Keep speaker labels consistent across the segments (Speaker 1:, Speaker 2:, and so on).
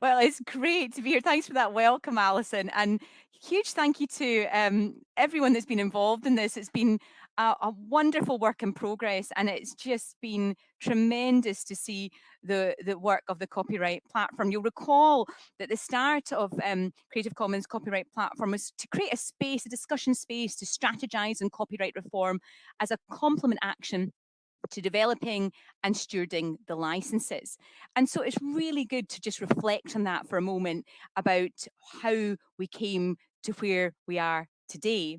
Speaker 1: Well, it's great to be here. Thanks for that welcome, Alison. And huge thank you to um, everyone that's been involved in this. It's been a, a, wonderful work in progress, and it's just been tremendous to see the, the work of the copyright platform. You'll recall that the start of um, Creative Commons copyright platform was to create a space, a discussion space to strategize on copyright reform as a complement action to developing and stewarding the licenses. And so it's really good to just reflect on that for a moment about how we came to where we are today.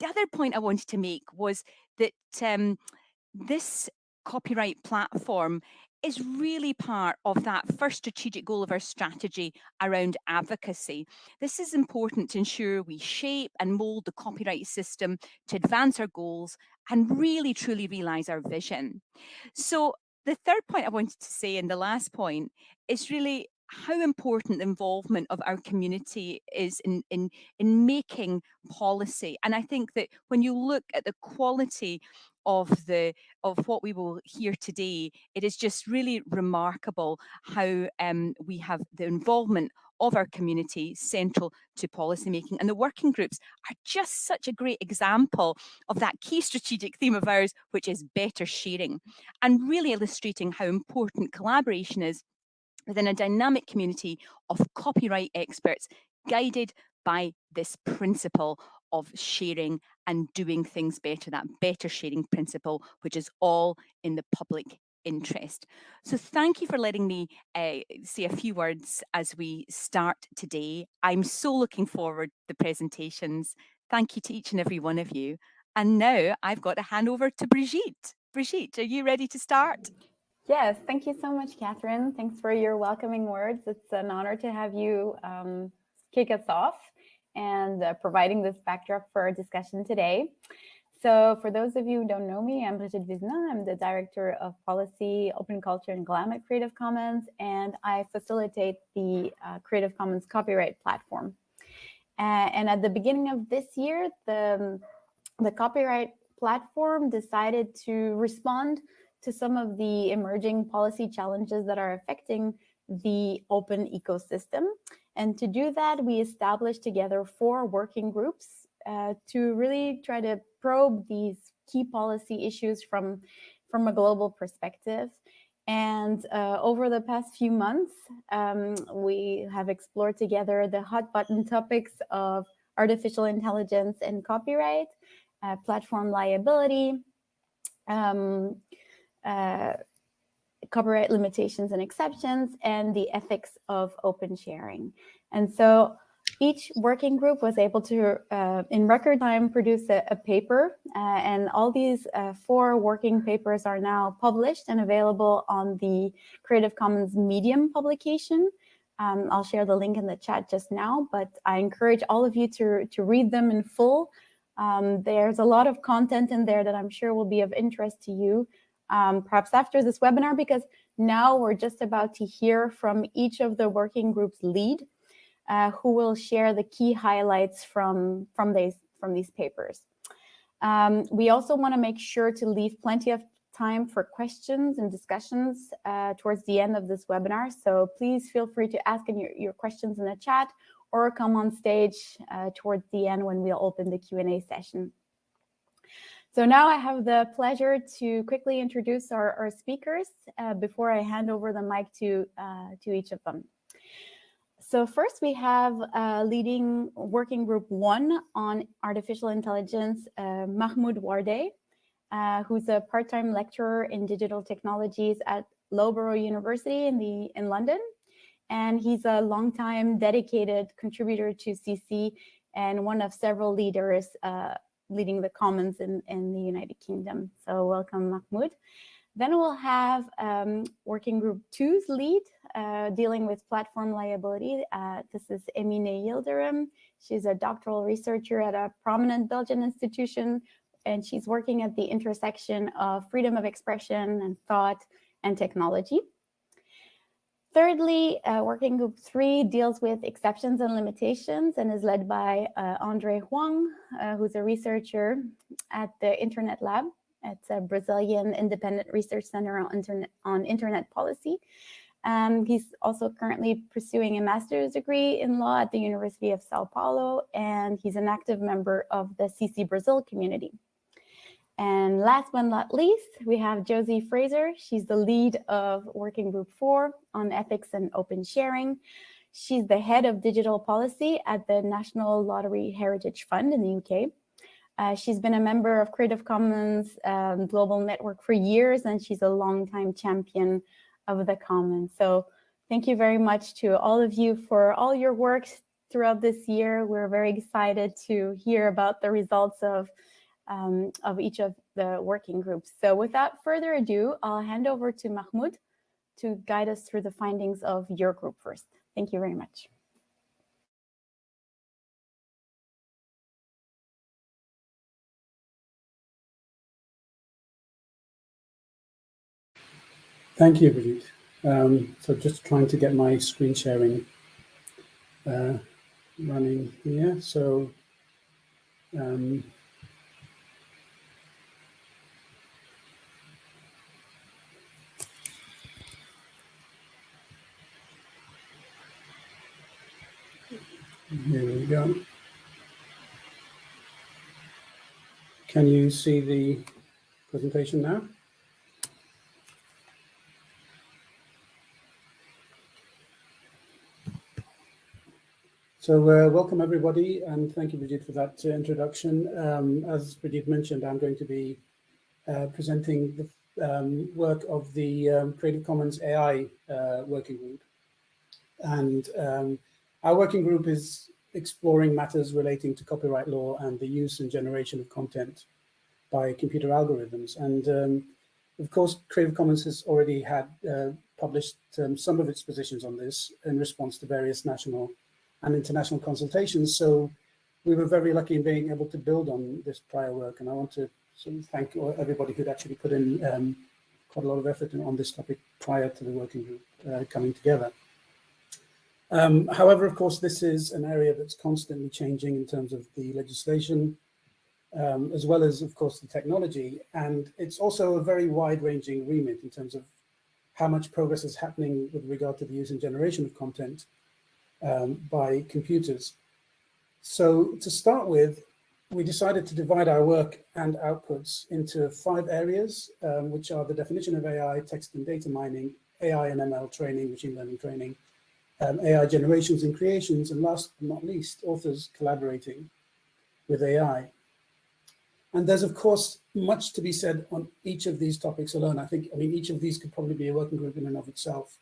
Speaker 1: The other point I wanted to make was that um, this copyright platform is really part of that first strategic goal of our strategy around advocacy. This is important to ensure we shape and mould the copyright system to advance our goals and really truly realise our vision. So the third point I wanted to say and the last point is really how important the involvement of our community is in, in, in making policy. And I think that when you look at the quality of the of what we will hear today, it is just really remarkable how um, we have the involvement of our community central to policymaking. And the working groups are just such a great example of that key strategic theme of ours, which is better sharing, and really illustrating how important collaboration is within a dynamic community of copyright experts guided by this principle of sharing and doing things better, that better sharing principle, which is all in the public interest. So thank you for letting me uh, say a few words as we start today. I'm so looking forward to the presentations. Thank you to each and every one of you. And now I've got to hand over to Brigitte. Brigitte, are you ready to start?
Speaker 2: Yes, thank you so much, Catherine. Thanks for your welcoming words. It's an honor to have you um, kick us off and uh, providing this backdrop for our discussion today. So for those of you who don't know me, I'm Brigitte Vézina. I'm the Director of Policy, Open Culture and GLAM at Creative Commons, and I facilitate the uh, Creative Commons copyright platform. Uh, and at the beginning of this year, the, the copyright platform decided to respond to some of the emerging policy challenges that are affecting the open ecosystem. And to do that, we established together four working groups uh, to really try to probe these key policy issues from, from a global perspective. And uh, over the past few months, um, we have explored together the hot button topics of artificial intelligence and copyright, uh, platform liability, um, uh, copyright limitations and exceptions, and the ethics of open sharing. And so each working group was able to, uh, in record time, produce a, a paper. Uh, and all these uh, four working papers are now published and available on the Creative Commons Medium publication. Um, I'll share the link in the chat just now, but I encourage all of you to, to read them in full. Um, there's a lot of content in there that I'm sure will be of interest to you um, perhaps after this webinar, because now we're just about to hear from each of the working groups lead, uh, who will share the key highlights from, from, these, from these papers. Um, we also want to make sure to leave plenty of time for questions and discussions uh, towards the end of this webinar. So please feel free to ask your, your questions in the chat or come on stage uh, towards the end when we'll open the Q&A session. So now I have the pleasure to quickly introduce our, our speakers uh, before I hand over the mic to, uh, to each of them. So first we have uh, leading working group one on artificial intelligence, uh, Mahmoud Wardeh, uh, who's a part-time lecturer in digital technologies at Loughborough University in, the, in London. And he's a longtime dedicated contributor to CC and one of several leaders uh, leading the Commons in, in the United Kingdom. So welcome, Mahmoud. Then we'll have um, Working Group Two's lead, uh, dealing with platform liability. Uh, this is Emine Yildirim. She's a doctoral researcher at a prominent Belgian institution, and she's working at the intersection of freedom of expression and thought and technology. Thirdly, uh, working group three deals with exceptions and limitations and is led by uh, Andre Houang, uh, who's a researcher at the Internet Lab. It's a Brazilian independent research center on internet, on internet policy. And he's also currently pursuing a master's degree in law at the University of Sao Paulo, and he's an active member of the CC Brazil community. And last but not least, we have Josie Fraser. She's the lead of Working Group 4 on ethics and open sharing. She's the head of digital policy at the National Lottery Heritage Fund in the UK. Uh, she's been a member of Creative Commons um, Global Network for years, and she's a longtime champion of the commons. So thank you very much to all of you for all your work throughout this year. We're very excited to hear about the results of um, of each of the working groups. So without further ado, I'll hand over to Mahmoud to guide us through the findings of your group first. Thank you very much.
Speaker 3: Thank you, Brigitte. Um, so just trying to get my screen sharing uh, running here. So um, Here we go. Can you see the presentation now? So uh, welcome everybody and thank you Brigitte for that uh, introduction. Um, as Brigitte mentioned, I'm going to be uh, presenting the um, work of the um, Creative Commons AI uh, working group. And um, our working group is exploring matters relating to copyright law and the use and generation of content by computer algorithms. And um, of course, Creative Commons has already had uh, published um, some of its positions on this in response to various national and international consultations. So we were very lucky in being able to build on this prior work. And I want to sort of thank everybody who'd actually put in um, quite a lot of effort on this topic prior to the working group uh, coming together. Um, however, of course, this is an area that's constantly changing in terms of the legislation, um, as well as, of course, the technology. And it's also a very wide-ranging remit in terms of how much progress is happening with regard to the use and generation of content um, by computers. So to start with, we decided to divide our work and outputs into five areas, um, which are the definition of AI, text and data mining, AI and ML training, machine learning training, um, AI generations and creations, and last but not least, authors collaborating with AI. And there's, of course, much to be said on each of these topics alone. I think, I mean, each of these could probably be a working group in and of itself.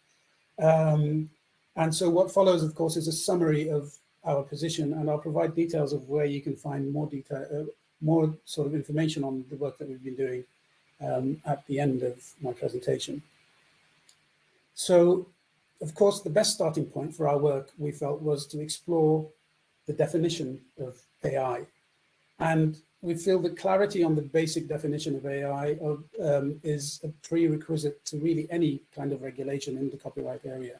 Speaker 3: Um, and so what follows, of course, is a summary of our position, and I'll provide details of where you can find more detail, uh, more sort of information on the work that we've been doing um, at the end of my presentation. So of course, the best starting point for our work, we felt, was to explore the definition of AI. And we feel that clarity on the basic definition of AI of, um, is a prerequisite to really any kind of regulation in the copyright area.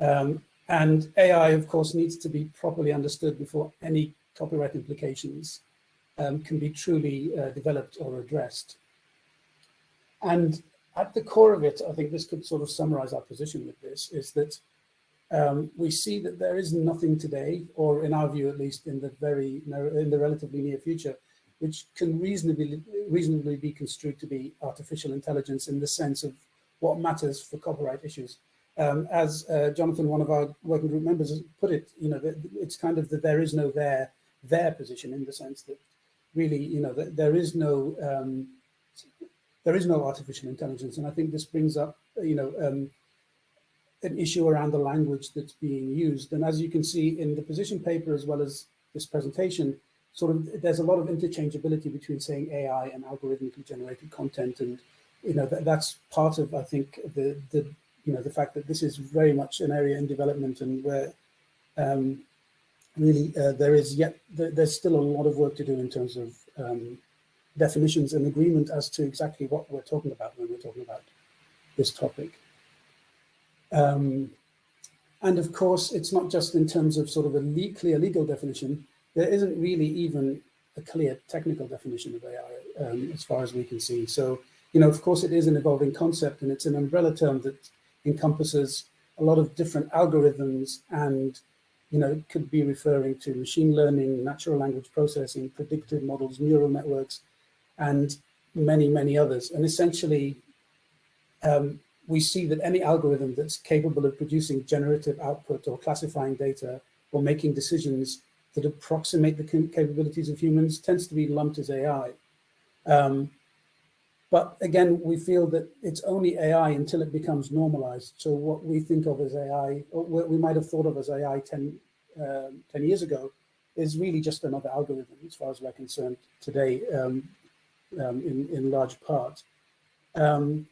Speaker 3: Um, and AI, of course, needs to be properly understood before any copyright implications um, can be truly uh, developed or addressed. And at the core of it, I think this could sort of summarize our position with this, is that um, we see that there is nothing today, or in our view, at least in the very, in the relatively near future, which can reasonably, reasonably be construed to be artificial intelligence in the sense of what matters for copyright issues. Um, as uh, Jonathan, one of our working group members, has put it, you know, it's kind of the there is no there, there position in the sense that really, you know, that there is no um, there is no artificial intelligence. And I think this brings up, you know, um, an issue around the language that's being used. And as you can see in the position paper, as well as this presentation, sort of there's a lot of interchangeability between saying AI and algorithmically generated content. And, you know, that, that's part of, I think, the, the, you know, the fact that this is very much an area in development and where um, really uh, there is yet, there's still a lot of work to do in terms of um, definitions and agreement as to exactly what we're talking about when we're talking about this topic. Um, and of course, it's not just in terms of sort of a le clear legal definition, there isn't really even a clear technical definition of AI um, as far as we can see. So, you know, of course, it is an evolving concept and it's an umbrella term that encompasses a lot of different algorithms and you know, could be referring to machine learning, natural language processing, predictive models, neural networks, and many, many others. And essentially, um, we see that any algorithm that's capable of producing generative output or classifying data or making decisions that approximate the capabilities of humans tends to be lumped as AI. Um, but again, we feel that it's only AI until it becomes normalized. So what we think of as AI, or what we might have thought of as AI 10, uh, 10 years ago, is really just another algorithm as far as we're concerned today um, um, in, in large part. Um,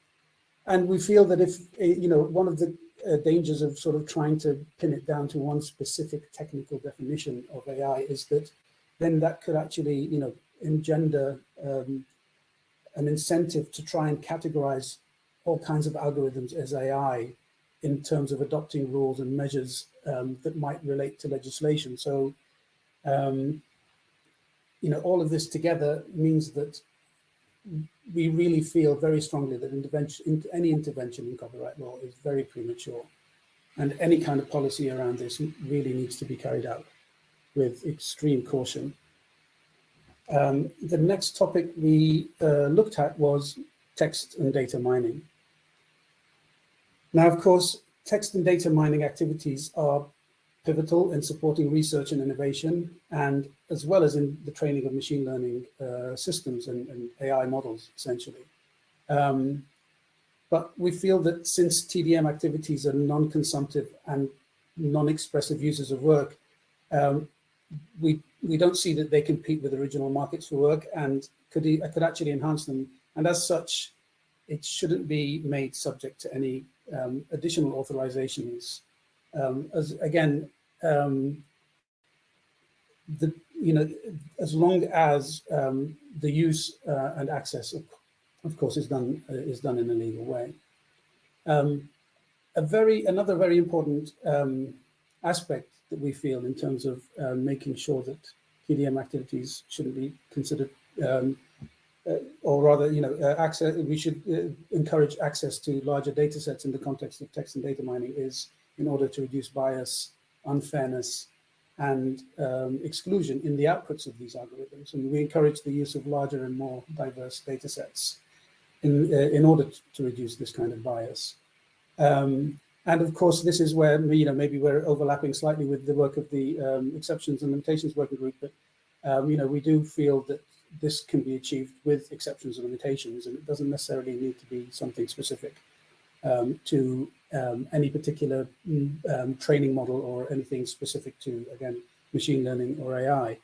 Speaker 3: and we feel that if, eh, you know, one of the uh, dangers of sort of trying to pin it down to one specific technical definition of AI is that then that could actually, you know, engender um, an incentive to try and categorize all kinds of algorithms as AI in terms of adopting rules and measures um, that might relate to legislation. So, um, you know, all of this together means that we really feel very strongly that intervention, any intervention in copyright law is very premature. And any kind of policy around this really needs to be carried out with extreme caution. Um, the next topic we uh, looked at was text and data mining. Now, of course, text and data mining activities are pivotal in supporting research and innovation, and as well as in the training of machine learning uh, systems and, and, AI models, essentially. Um, but we feel that since TDM activities are non-consumptive and non-expressive users of work, um, we we don't see that they compete with original markets for work and could could actually enhance them. And as such, it shouldn't be made subject to any um, additional authorizations. Um, as again, um, the you know, as long as um, the use uh, and access, of, of, course, is done uh, is done in a legal way. Um, a very another very important um, aspect that we feel in terms of uh, making sure that TDM activities shouldn't be considered, um, uh, or rather, you know, uh, access. We should uh, encourage access to larger data sets in the context of text and data mining is in order to reduce bias, unfairness, and um, exclusion in the outputs of these algorithms. And we encourage the use of larger and more diverse data sets in, uh, in order to reduce this kind of bias. Um, and of course, this is where you know maybe we're overlapping slightly with the work of the um, exceptions and limitations working group, but um, you know we do feel that this can be achieved with exceptions and limitations, and it doesn't necessarily need to be something specific um, to um, any particular um, training model or anything specific to again machine learning or AI.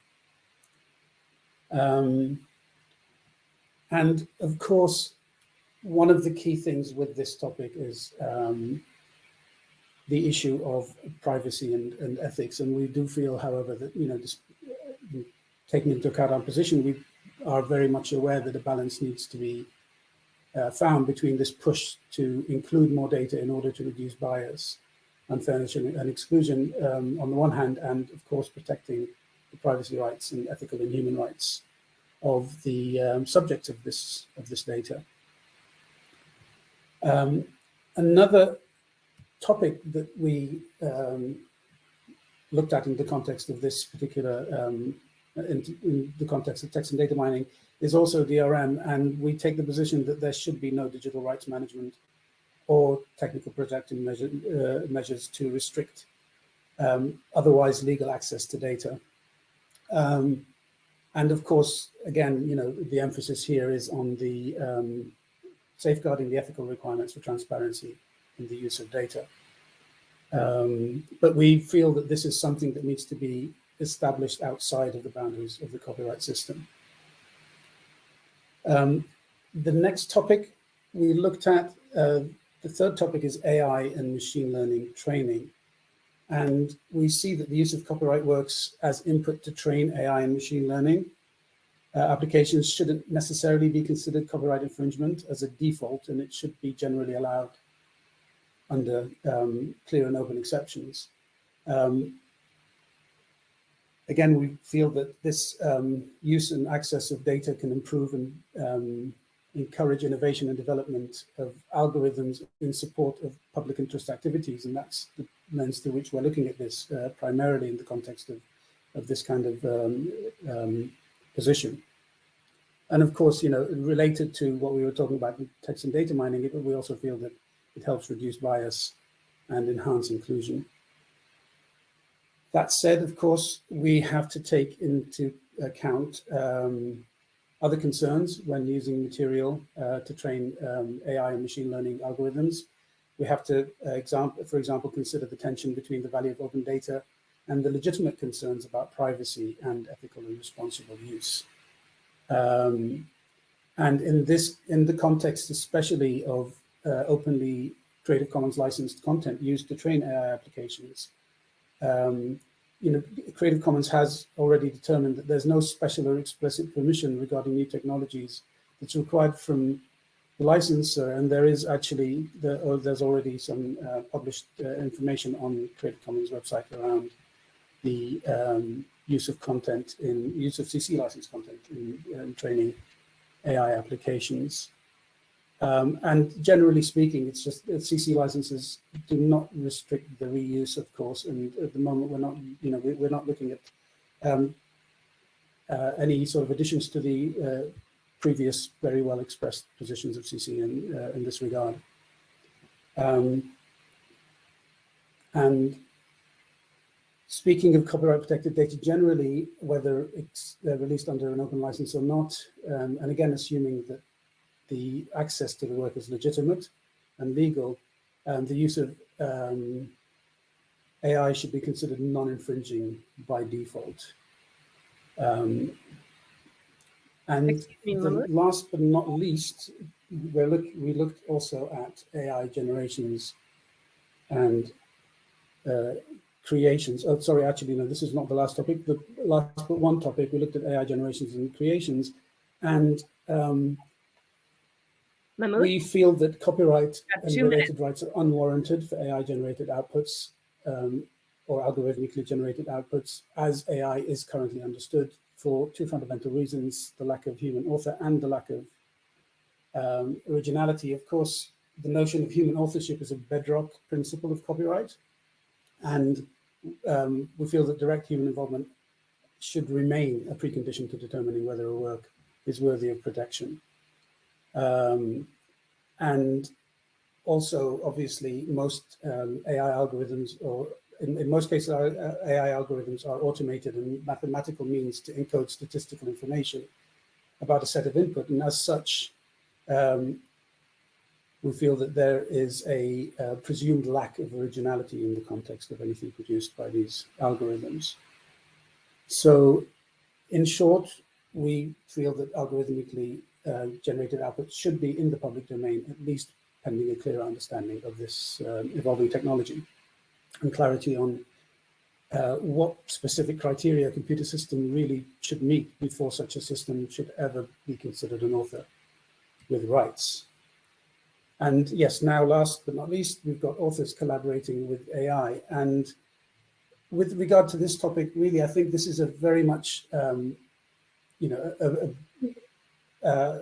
Speaker 3: Um, and of course, one of the key things with this topic is um, the issue of privacy and, and ethics. And we do feel, however, that, you know, just taking into account our position, we are very much aware that a balance needs to be uh, found between this push to include more data in order to reduce bias, unfairness and, exclusion um, on the one hand, and of course protecting the privacy rights and ethical and human rights of the um, subjects of this of this data. Um, another topic that we um, looked at in the context of this particular, um, in, in, the context of text and data mining, is also DRM. And we take the position that there should be no digital rights management or technical protective measure, uh, measures to restrict um, otherwise legal access to data. Um, and of course, again, you know, the emphasis here is on the um, safeguarding the ethical requirements for transparency in the use of data. Um, but we feel that this is something that needs to be established outside of the boundaries of the copyright system. Um, the next topic we looked at, uh, the third topic is AI and machine learning training. And we see that the use of copyright works as input to train AI and machine learning. Uh, applications shouldn't necessarily be considered copyright infringement as a default, and it should be generally allowed under um, clear and open exceptions. Um, again, we feel that this um, use and access of data can improve and um, encourage innovation and development of algorithms in support of public interest activities. And that's the lens through which we're looking at this uh, primarily in the context of, of this kind of um, um, position. And of course, you know, related to what we were talking about in text and data mining, we also feel that it helps reduce bias and enhance inclusion. That said, of course, we have to take into account um, other concerns when using material uh, to train um, AI and machine learning algorithms. We have to, uh, example, for example, consider the tension between the value of open data and the legitimate concerns about privacy and ethical and responsible use. Um, and in this, in the context, especially of uh, openly Creative Commons licensed content used to train AI applications, um, you know, Creative Commons has already determined that there's no special or explicit permission regarding new technologies that's required from the licensor, and there is actually, the, or there's already some uh, published uh, information on Creative Commons website around the um, use of content in use of CC license content in, in training AI applications. Um, and generally speaking, it's just that CC licenses do not restrict the reuse, of course. And at the moment, we're not, you know, we, are not looking at um, uh, any sort of additions to the uh, previous very well expressed positions of CC in, uh, in this regard. Um, and speaking of copyright protected data generally, whether it's uh, released under an open license or not, um, and again, assuming that the access to the work is legitimate and legal, and the use of um, AI should be considered non-infringing by default. Um, and last but not least, we look, we looked also at AI generations and uh, creations. Oh, sorry, actually, no, this is not the last topic. The last but one topic, we looked at AI generations and creations. And um, we feel that copyright and related minutes. rights are unwarranted for AI generated outputs um, or algorithmically generated outputs as AI is currently understood for two fundamental reasons, the lack of human author and the lack of um, originality. Of course, the notion of human authorship is a bedrock principle of copyright. And um, we feel that direct human involvement should remain a precondition to determining whether a work is worthy of protection. Um, and also, obviously, most um, AI algorithms, or in, in most cases, uh, AI algorithms are automated and mathematical means to encode statistical information about a set of input. And as such, um, we feel that there is a uh, presumed lack of originality in the context of anything produced by these algorithms. So in short, we feel that algorithmically uh, generated outputs should be in the public domain, at least pending a clear understanding of this um, evolving technology and clarity on uh, what specific criteria a computer system really should meet before such a system should ever be considered an author with rights. And yes, now last but not least, we've got authors collaborating with AI. And with regard to this topic, really, I think this is a very much, um, you know, a, a, uh,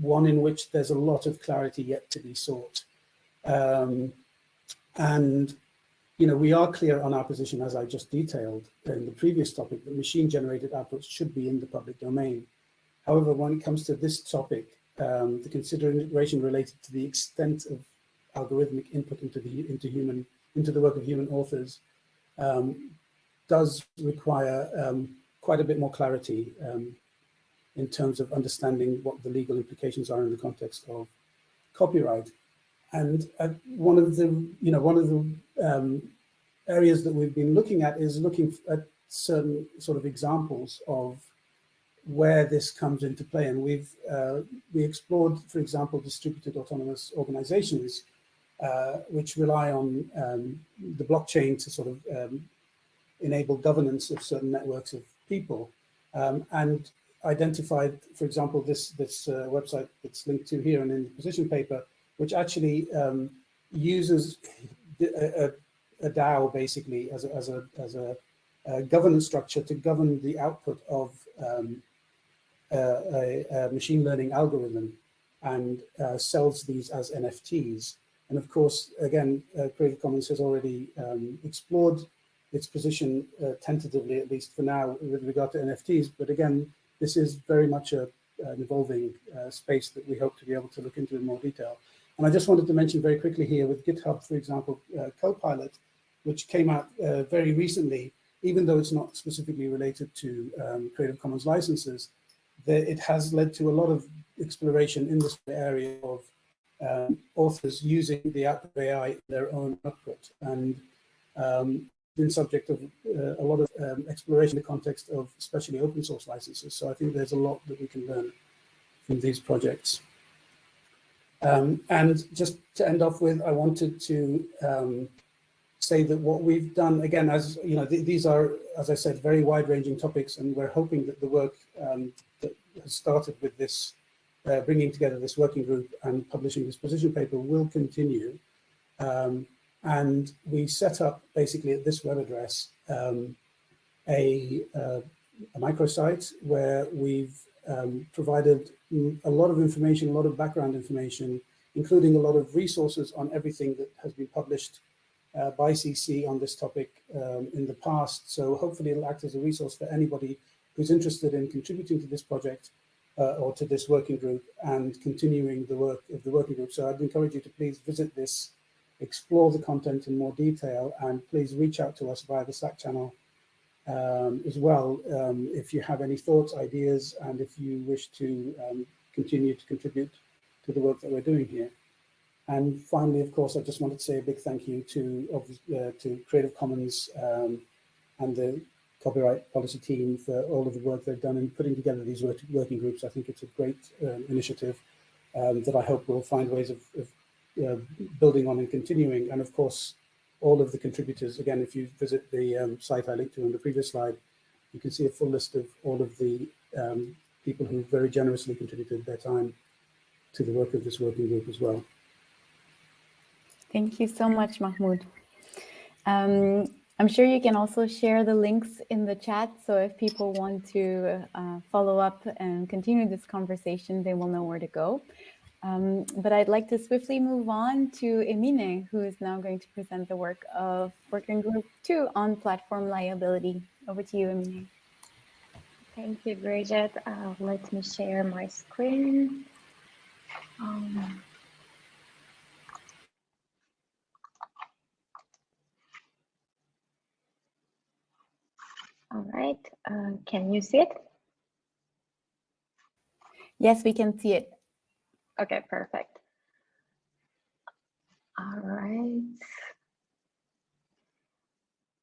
Speaker 3: one in which there's a lot of clarity yet to be sought. Um, and, you know, we are clear on our position, as I just detailed in the previous topic, that machine-generated outputs should be in the public domain. However, when it comes to this topic, um, the consideration related to the extent of algorithmic input into the into human into the work of human authors um, does require um, quite a bit more clarity um, in terms of understanding what the legal implications are in the context of copyright. And uh, one of the you know one of the um, areas that we've been looking at is looking at certain sort of examples of where this comes into play. And we've uh, we explored, for example, distributed autonomous organizations, uh, which rely on um, the blockchain to sort of um, enable governance of certain networks of people, um, and identified, for example, this this uh, website that's linked to here and in the position paper, which actually um, uses a, a, DAO basically as a, as a, as a, a governance structure to govern the output of um, a, a, machine learning algorithm and uh, sells these as NFTs. And of course, again, uh, Creative Commons has already um, explored its position uh, tentatively, at least for now, with regard to NFTs. But again, this is very much a, an evolving uh, space that we hope to be able to look into in more detail. And I just wanted to mention very quickly here with GitHub, for example, uh, Copilot, which came out uh, very recently, even though it's not specifically related to um, Creative Commons licenses, it has led to a lot of exploration in this area of um, authors using the output AI in their own output and um, been subject of uh, a lot of um, exploration in the context of especially open source licenses. So I think there's a lot that we can learn from these projects. Um, and just to end off with, I wanted to um, say that what we've done, again, as you know, th these are, as I said, very wide-ranging topics, and we're hoping that the work um, that has started with this, uh, bringing together this working group and publishing this position paper will continue. Um, and we set up basically at this web address um, a, uh, a microsite where we've um, provided a lot of information, a lot of background information, including a lot of resources on everything that has been published uh, by CC on this topic um, in the past. So hopefully it'll act as a resource for anybody who's interested in contributing to this project uh, or to this working group and continuing the work of the working group. So I'd encourage you to please visit this, explore the content in more detail, and please reach out to us via the Slack channel um, as well um, if you have any thoughts, ideas, and if you wish to um, continue to contribute to the work that we're doing here. And finally, of course, I just wanted to say a big thank you to, uh, to Creative Commons um, and the copyright policy team for all of the work they've done in putting together these work working groups. I think it's a great um, initiative um, that I hope will find ways of, of building on and continuing. And of course, all of the contributors, again, if you visit the um, site I linked to on the previous slide, you can see a full list of all of the um, people who very generously contributed their time to the work of this working group as well.
Speaker 2: Thank you so much, Mahmoud. Um, I'm sure you can also share the links in the chat. So if people want to uh, follow up and continue this conversation, they will know where to go. Um, but I'd like to swiftly move on to Emine, who is now going to present the work of Working Group 2 on platform liability. Over to you, Emine.
Speaker 4: Thank you, Bridget. Uh, let me share my screen. Um, All right, uh, can you see it?
Speaker 2: Yes, we can see it.
Speaker 4: Okay, perfect. All right.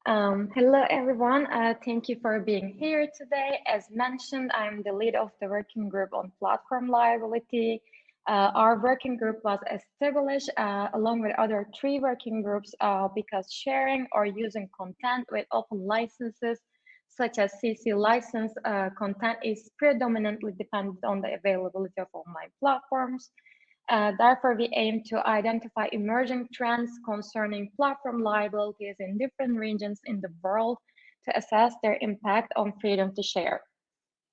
Speaker 4: Um, hello, everyone. Uh, thank you for being here today. As mentioned, I'm the lead of the working group on platform liability. Uh, our working group was established uh, along with other three working groups uh, because sharing or using content with open licenses such as CC license uh, content is predominantly dependent on the availability of online platforms. Uh, therefore, we aim to identify emerging trends concerning platform liabilities in different regions in the world to assess their impact on freedom to share.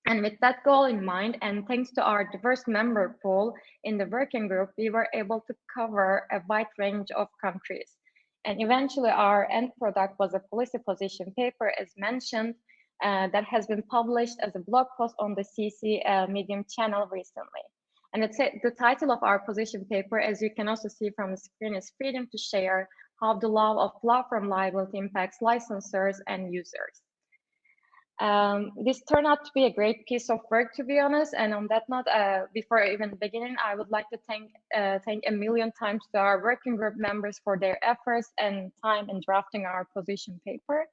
Speaker 4: And with that goal in mind, and thanks to our diverse member pool in the working group, we were able to cover a wide range of countries. And eventually our end product was a policy position paper as mentioned, uh, that has been published as a blog post on the CC uh, Medium channel recently. And it's the title of our position paper, as you can also see from the screen, is Freedom to Share, how the law of platform liability impacts licensors and users. Um, this turned out to be a great piece of work, to be honest. And on that note, uh, before even beginning, I would like to thank uh, thank a million times to our working group members for their efforts and time in drafting our position paper.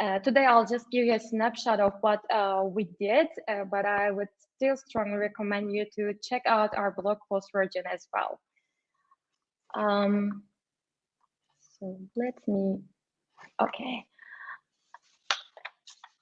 Speaker 4: Uh, today, I'll just give you a snapshot of what uh, we did, uh, but I would still strongly recommend you to check out our blog post version as well. Um, so let me, okay.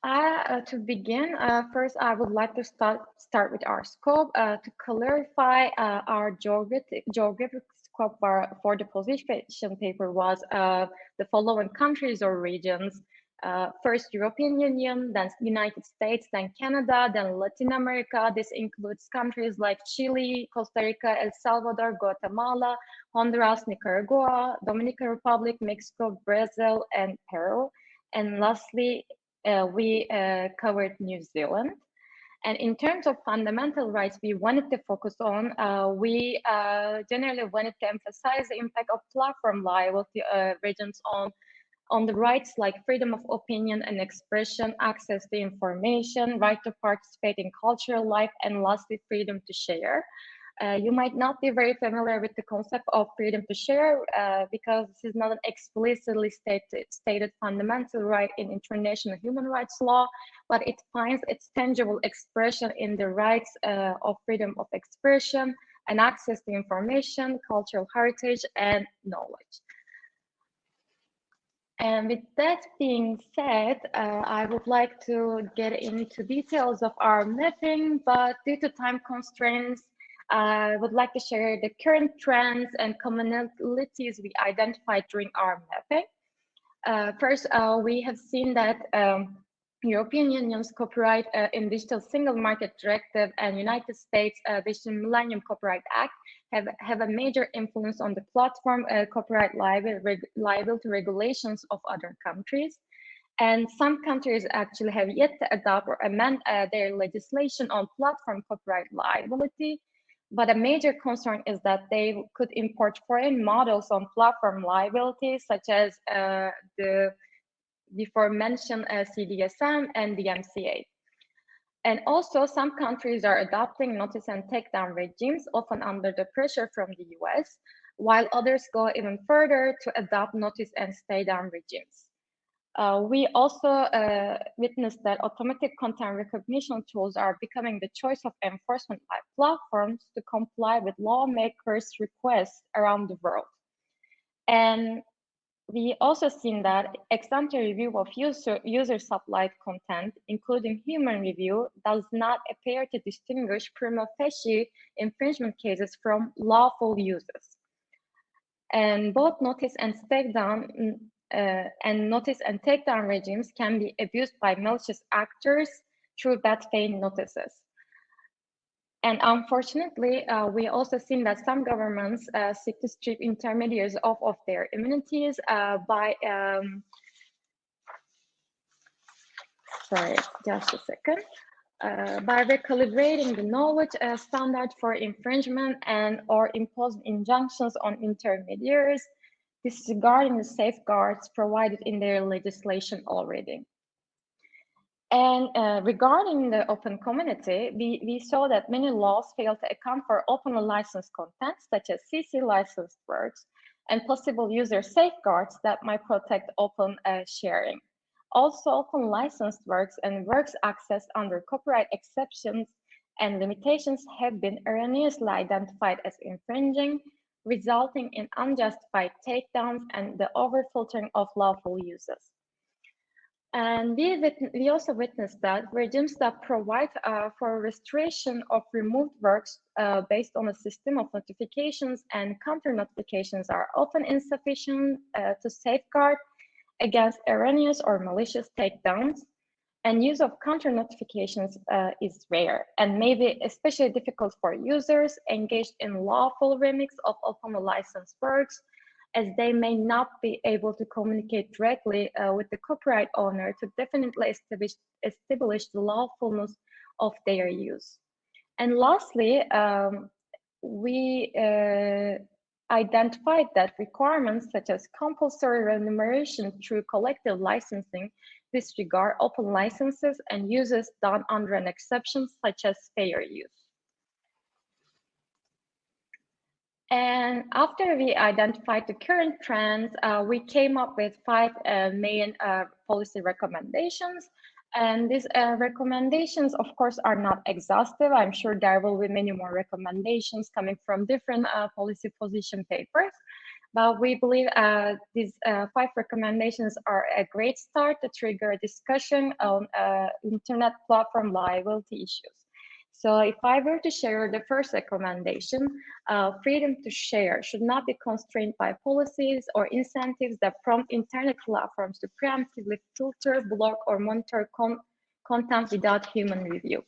Speaker 4: Uh, to begin, uh, first I would like to start start with our scope uh, to clarify uh, our geographic geographic scope for, for the position paper was uh, the following countries or regions Uh, first European Union, then United States, then Canada, then Latin America. This includes countries like Chile, Costa Rica, El Salvador, Guatemala, Honduras, Nicaragua, Dominican Republic, Mexico, Brazil, and Peru. And lastly, uh, we uh, covered New Zealand. And in terms of fundamental rights, we wanted to focus on, uh, we uh, generally wanted to emphasize the impact of platform liability uh, regimes on on the rights like freedom of opinion and expression, access to information, right to participate in cultural life, and lastly, freedom to share. Uh, you might not be very familiar with the concept of freedom to share uh, because this is not an explicitly stated, stated fundamental right in international human rights law, but it finds its tangible expression in the rights uh, of freedom of expression and access to information, cultural heritage, and knowledge. And with that being said, uh, I would like to get into details of our mapping, but due to time constraints, I would like to share the current trends and commonalities we identified during our mapping. Uh, first, uh, we have seen that um, European Union's Copyright uh, in Digital Single Market Directive and United States uh, Digital Millennium Copyright Act have, have a major influence on the platform uh, copyright liability, reg liability regulations of other countries. And some countries actually have yet to adopt or amend uh, their legislation on platform copyright liability. But a major concern is that they could import foreign models on platform liability, such as uh, the before mentioned uh, CDSM and the DMCA. And also some countries are adopting notice and takedown regimes, often under the pressure from the US, while others go even further to adopt notice and stay down regimes. Uh, we also uh, witnessed that automatic content recognition tools are becoming the choice of enforcement by platforms to comply with lawmakers' requests around the world. And we also seen that ex-ante review of user, user supplied content, including human review, does not appear to distinguish prima facie infringement cases from lawful uses. And both notice and takedown mm, uh, and notice and takedown regimes can be abused by malicious actors through bad faith notices. And unfortunately, uh, we also seen that some governments uh, seek to strip intermediaries off of their immunities uh, by, um, sorry, just a second, uh, by recalibrating the knowledge uh, standard for infringement and or imposing injunctions on intermediaries, disregarding the safeguards provided in their legislation already. And uh, regarding the open community, we, we saw that many laws fail to account for open licensed content, such as CC licensed works, and possible user safeguards that might protect open uh, sharing. Also, open licensed works and works accessed under copyright exceptions and limitations have been erroneously identified as infringing, resulting in unjustified takedowns and the overfiltering of lawful uses. And we, we also witnessed that regimes that provide uh, for restoration of removed works uh, based on a system of notifications and counter notifications are often insufficient uh, to safeguard against erroneous or malicious takedowns. And use of counter notifications uh, is rare and may be especially difficult for users engaged in lawful remix of open licensed works as they may not be able to communicate directly uh, with the copyright owner to definitely establish, establish the lawfulness of their use. And lastly, um, we uh, identified that requirements such as compulsory remuneration through collective licensing disregard open licenses and uses done under an exception such as fair use. And after we identified the current trends, uh, we came up with five uh, main uh, policy recommendations. And these uh, recommendations, of course, are not exhaustive. I'm sure there will be many more recommendations coming from different uh, policy position papers. But we believe uh, these five recommendations are a great start to trigger a discussion on internet platform liability issues. So if I were to share the first recommendation, uh, freedom to share should not be constrained by policies or incentives that prompt internet platforms to preemptively filter, block, or monitor con content without human review.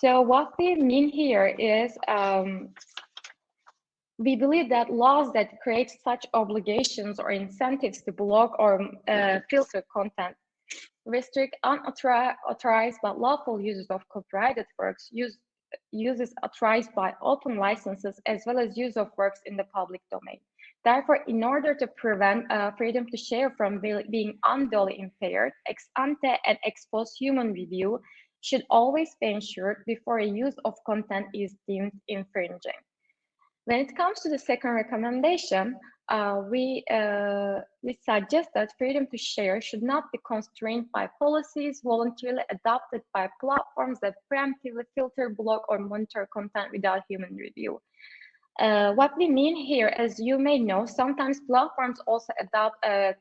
Speaker 4: So what we mean here is um, we believe that laws that create such obligations or incentives to block or uh, filter content restrict unauthorized but lawful uses of copyrighted works, use, uses authorized by open licenses, as well as use of works in the public domain. Therefore, in order to prevent uh, freedom to share from being unduly impaired, ex ante and ex post human review should always be ensured before a use of content is deemed infringing. When it comes to the second recommendation, uh, we, uh, we suggest that freedom to share should not be constrained by policies voluntarily adopted by platforms that preemptively filter, block, or monitor content without human review. Uh, what we mean here, as you may know, sometimes platforms also adopt uh,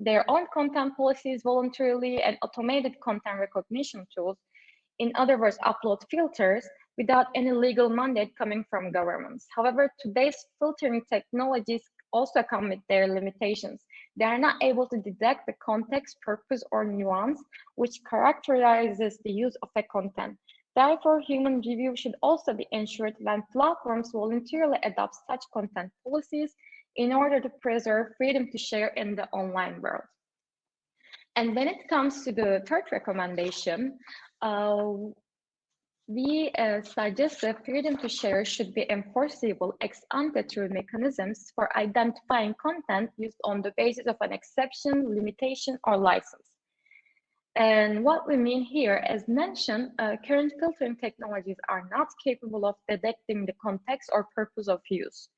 Speaker 4: their own content policies voluntarily and automated content recognition tools. In other words, upload filters without any legal mandate coming from governments. However, today's filtering technologies also come with their limitations. They are not able to detect the context, purpose, or nuance which characterizes the use of a content. Therefore, human review should also be ensured when platforms voluntarily adopt such content policies in order to preserve freedom to share in the online world. And when it comes to the third recommendation, uh, we uh, suggest that freedom to share should be enforceable ex ante through mechanisms for identifying content used on the basis of an exception, limitation, or license. And what we mean here, as mentioned, uh, current filtering technologies are not capable of detecting the context or purpose of use.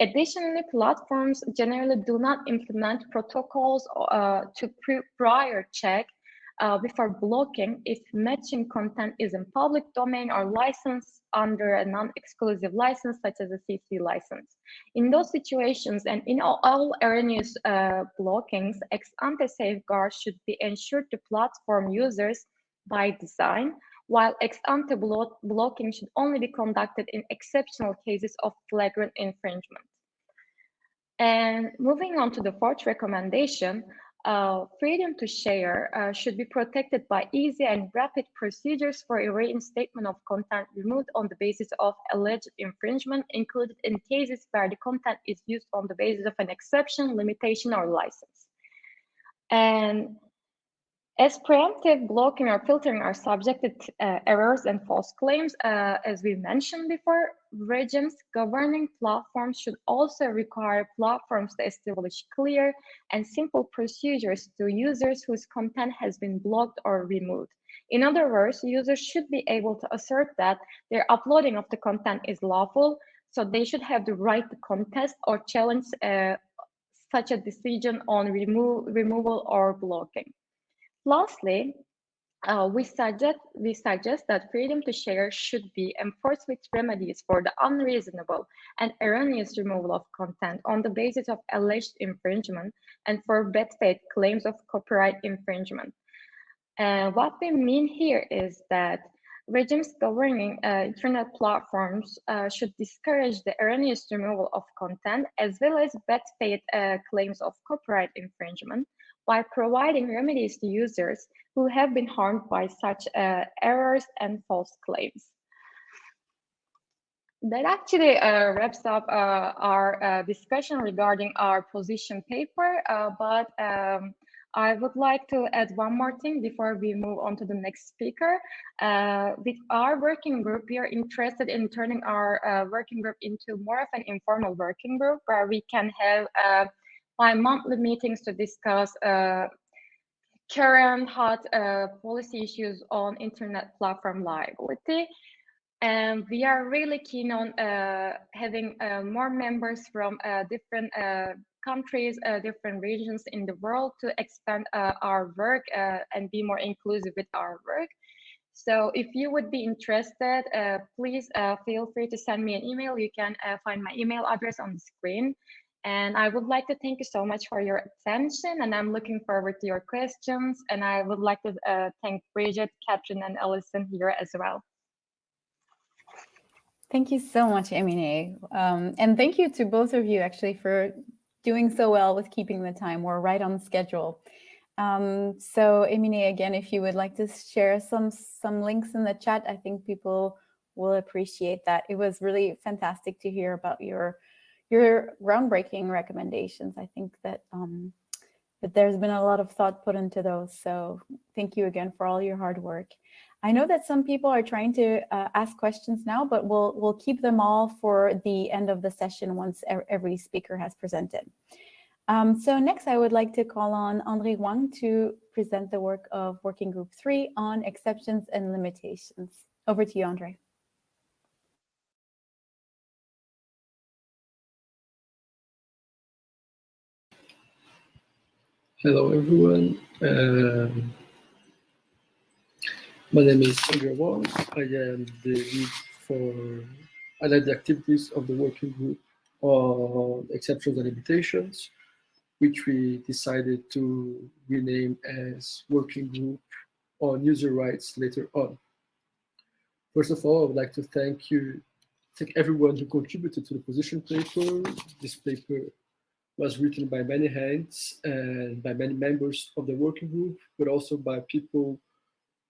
Speaker 4: Additionally, platforms generally do not implement protocols uh, to prior check uh, before blocking if matching content is in public domain or licensed under a non-exclusive license such as a CC license. In those situations and in all, all erroneous uh, blockings, ex-ante safeguards should be ensured to platform users by design, while ex-ante blo blocking should only be conducted in exceptional cases of flagrant infringement. And moving on to the fourth recommendation, uh, freedom to share uh, should be protected by easy and rapid procedures for a reinstatement of content removed on the basis of alleged infringement, included in cases where the content is used on the basis of an exception, limitation, or license. And as preemptive blocking or filtering are subjected to uh, errors and false claims, uh, as we mentioned before, regimes governing platforms should also require platforms to establish clear and simple procedures to users whose content has been blocked or removed. In other words, users should be able to assert that their uploading of the content is lawful, so they should have the right to contest or challenge uh, such a decision on remo removal or blocking. Lastly, uh, we suggest we suggest that freedom to share should be enforced with remedies for the unreasonable and erroneous removal of content on the basis of alleged infringement and for bad faith claims of copyright infringement. Uh, what we mean here is that regimes governing uh, internet platforms uh, should discourage the erroneous removal of content as well as bad faith uh, claims of copyright infringement by providing remedies to users who have been harmed by such uh, errors and false claims. That actually uh, wraps up uh, our uh, discussion regarding our position paper, uh, but um, I would like to add one more thing before we move on to the next speaker. Uh, with our working group, we are interested in turning our working group into more of an informal working group where we can have by monthly meetings to discuss uh, current hot uh, policy issues on internet platform liability. And we are really keen on uh, having uh, more members from uh, different uh, countries, different regions in the world to expand our work and be more inclusive with our work. So if you would be interested, please feel free to send me an email. You can find my email address on the screen. And I would like to thank you so much for your attention and I'm looking forward to your questions. And I would like to uh, thank Bridget, Catherine and Alison here as well.
Speaker 2: Thank you so much, Emine. Um, and thank you to both of you actually for doing so well with keeping the time. We're right on schedule. Um, so Emine, again, if you would like to share some some links in the chat, I think people will appreciate that. It was really fantastic to hear about your your groundbreaking recommendations. I think that um, that there's been a lot of thought put into those. So thank you again for all your hard work. I know that some people are trying to uh, ask questions now, but we'll we'll keep them all for the end of the session once every speaker has presented. Um, so next, I would like to call on Andre Houang to present the work of Working Group 3 on exceptions and limitations. Over to you, Andre.
Speaker 5: Hello, everyone. Um, my name is Andre Houang. I am the lead for, I led the activities of the working group on exceptions and limitations which we decided to rename as working group on user rights later on. First of all, I would like to thank you, thank everyone who contributed to the position paper. This paper was written by many hands and by many members of the working group, but also by people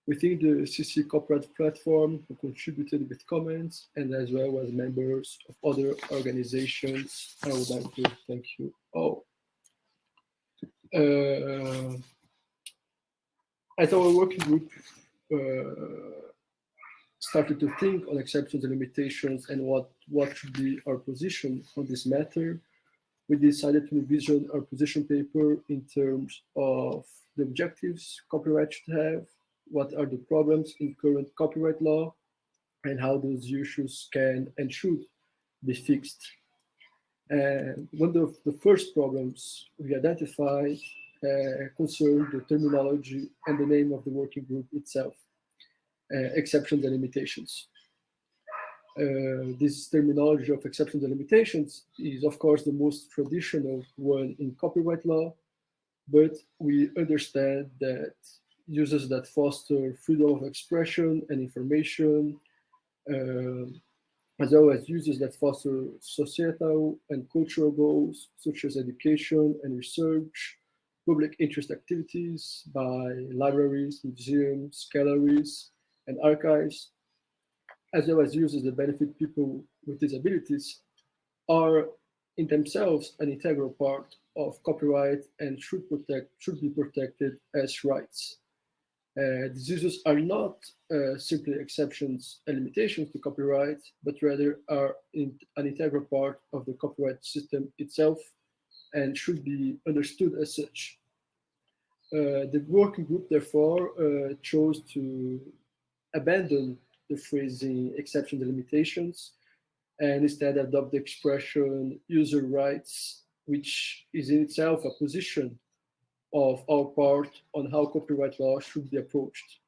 Speaker 5: within the CC corporate platform who contributed with comments and as well as members of other organizations. I would like to thank you all. Uh, as our working group uh, started to think on exceptions and limitations and what, what should be our position on this matter, we decided to revision our position paper in terms of the objectives copyright should have, what are the problems in current copyright law, and how those issues can and should be fixed and one of the first problems we identified uh, concerned the terminology and the name of the working group itself, uh, exceptions and limitations. Uh, this terminology of exceptions and limitations is, of course, the most traditional one in copyright law, but we understand that uses that foster freedom of expression and information, uh, as well as uses that foster societal and cultural goals, such as education and research, public interest activities by libraries, museums, galleries, and archives, as well as uses that benefit people with disabilities, are in themselves an integral part of copyright and should protect should be protected as rights. Uh, these uses are not uh, simply exceptions and limitations to copyright, but rather are in, an integral part of the copyright system itself and should be understood as such. Uh, the working group, therefore, uh, chose to abandon the phrasing exceptions and limitations and instead adopt the expression user rights, which is in itself a position of our part on how copyright law should be approached.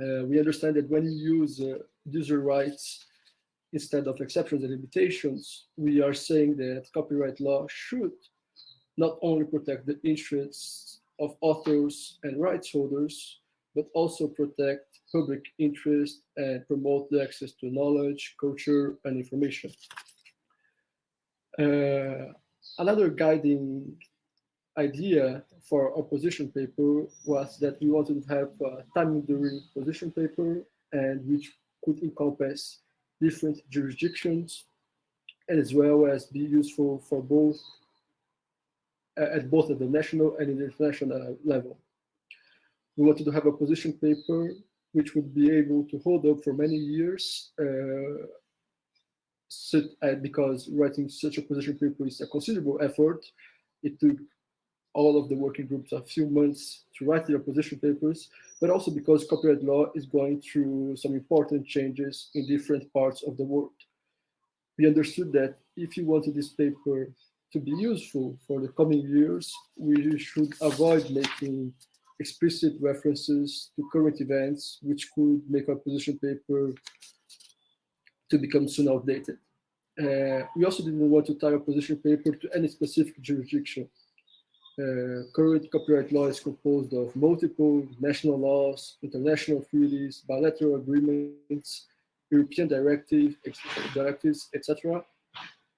Speaker 5: Uh, we understand that when you use uh, user rights instead of exceptions and limitations, we are saying that copyright law should not only protect the interests of authors and rights holders, but also protect public interest and promote the access to knowledge, culture, and information. Uh, another guiding idea for our position paper was that we wanted to have a time during position paper and which could encompass different jurisdictions as well as be useful for both at both at the national and international level. We wanted to have a position paper which would be able to hold up for many years uh, uh, because writing such a position paper is a considerable effort. It took all of the working groups a few months to write their position papers, but also because copyright law is going through some important changes in different parts of the world. We understood that if you wanted this paper to be useful for the coming years, we should avoid making explicit references to current events, which could make our position paper to become soon outdated. Uh, we also didn't want to tie our position paper to any specific jurisdiction. Uh, current copyright law is composed of multiple national laws, international treaties, bilateral agreements, European directive, ex- directives, etc.,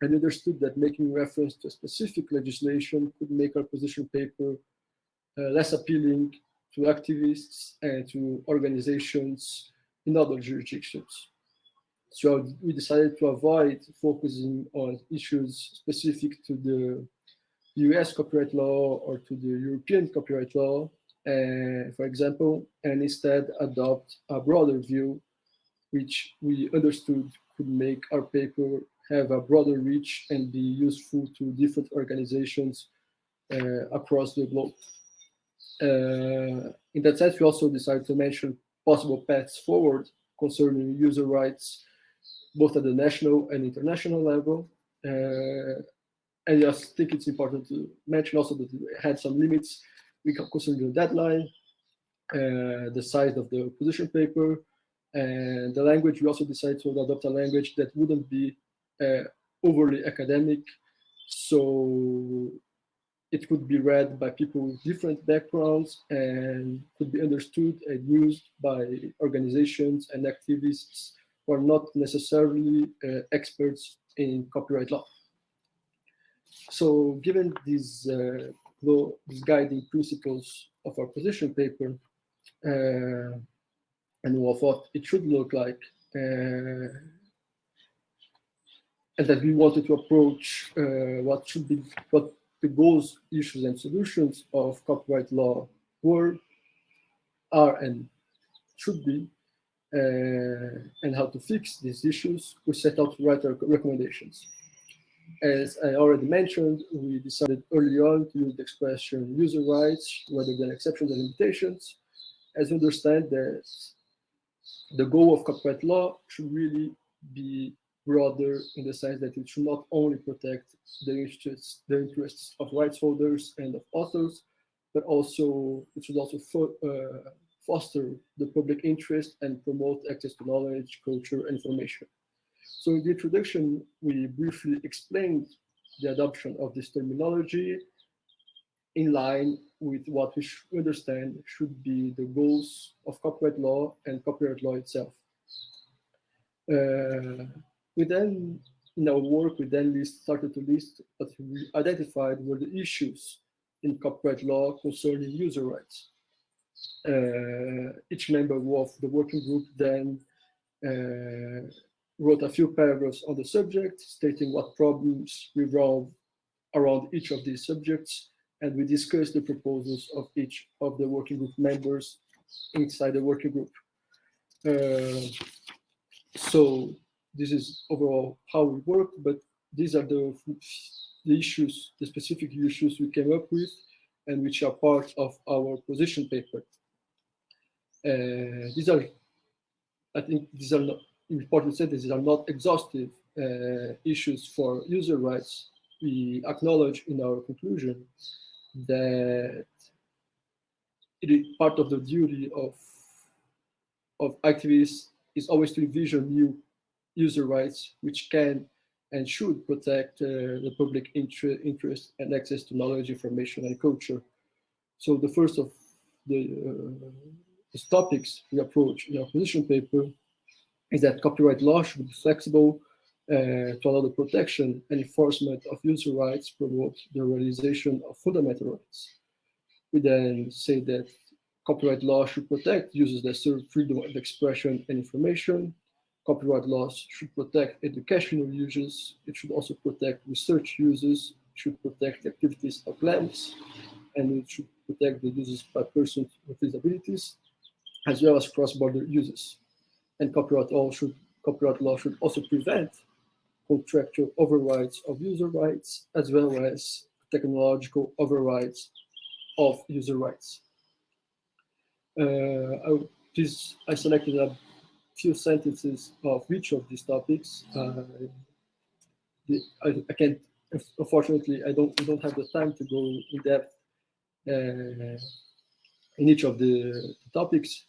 Speaker 5: and understood that making reference to specific legislation could make our position paper less appealing to activists and to organizations in other jurisdictions. So we decided to avoid focusing on issues specific to the US copyright law or to the European copyright law, uh, for example, and instead adopt a broader view, which we understood could make our paper have a broader reach and be useful to different organizations uh, across the globe. Uh, in that sense, we also decided to mention possible paths forward concerning user rights, both at the national and international level. Uh, and I think it's important to mention also that we had some limits we concerning the deadline, uh, the size of the position paper, and the language. We also decided to adopt a language that wouldn't be uh, overly academic, so it could be read by people with different backgrounds and could be understood and used by organizations and activists who are not necessarily uh, experts in copyright law. So given these, uh, these guiding principles of our position paper uh, and of what it should look like, uh, and that we wanted to approach uh, what should be, what the goals, issues, and solutions of copyright law were, are, and should be, uh, and how to fix these issues, we set out to write our recommendations. As I already mentioned, we decided early on to use the expression user rights rather than exceptions and limitations, as we understand that the goal of copyright law should really be broader in the sense that it should not only protect the interests, the interests of rights holders and of authors, but also it should also fo uh, foster the public interest and promote access to knowledge, culture, and information. So in the introduction, we briefly explained the adoption of this terminology in line with what we understand should be the goals of copyright law and copyright law itself. Uh, we then, in our work, we then list, started to list what we identified were the issues in copyright law concerning user rights. Uh, each member of the working group then uh, wrote a few paragraphs on the subject, stating what problems revolve around each of these subjects, and we discussed the proposals of each of the working group members inside the working group. Uh, so this is overall how we work, but these are the, the issues, the specific issues we came up with and which are part of our position paper. Uh, these are, I think these are not, important say these are not exhaustive uh, issues for user rights. We acknowledge in our conclusion that it is part of the duty of, of activists is always to envision new user rights, which can and should protect uh, the public inter interest and access to knowledge, information, and culture. So the first of the, uh, topics we approach in our position paper is that copyright law should be flexible uh, to allow the protection and enforcement of user rights, promote the realization of fundamental rights. We then say that copyright law should protect users that serve freedom of expression and information, copyright laws should protect educational users. It should also protect research users, should protect activities of labs, and it should protect the users by persons with disabilities, as well as cross-border users. And copyright law should copyright law should also prevent contractual overrides of user rights, as well as technological overrides of user rights. Uh, I, this, I selected a few sentences of each of these topics. Uh, I, I, can't, unfortunately, I don't, I don't have the time to go in depth uh, in each of the topics,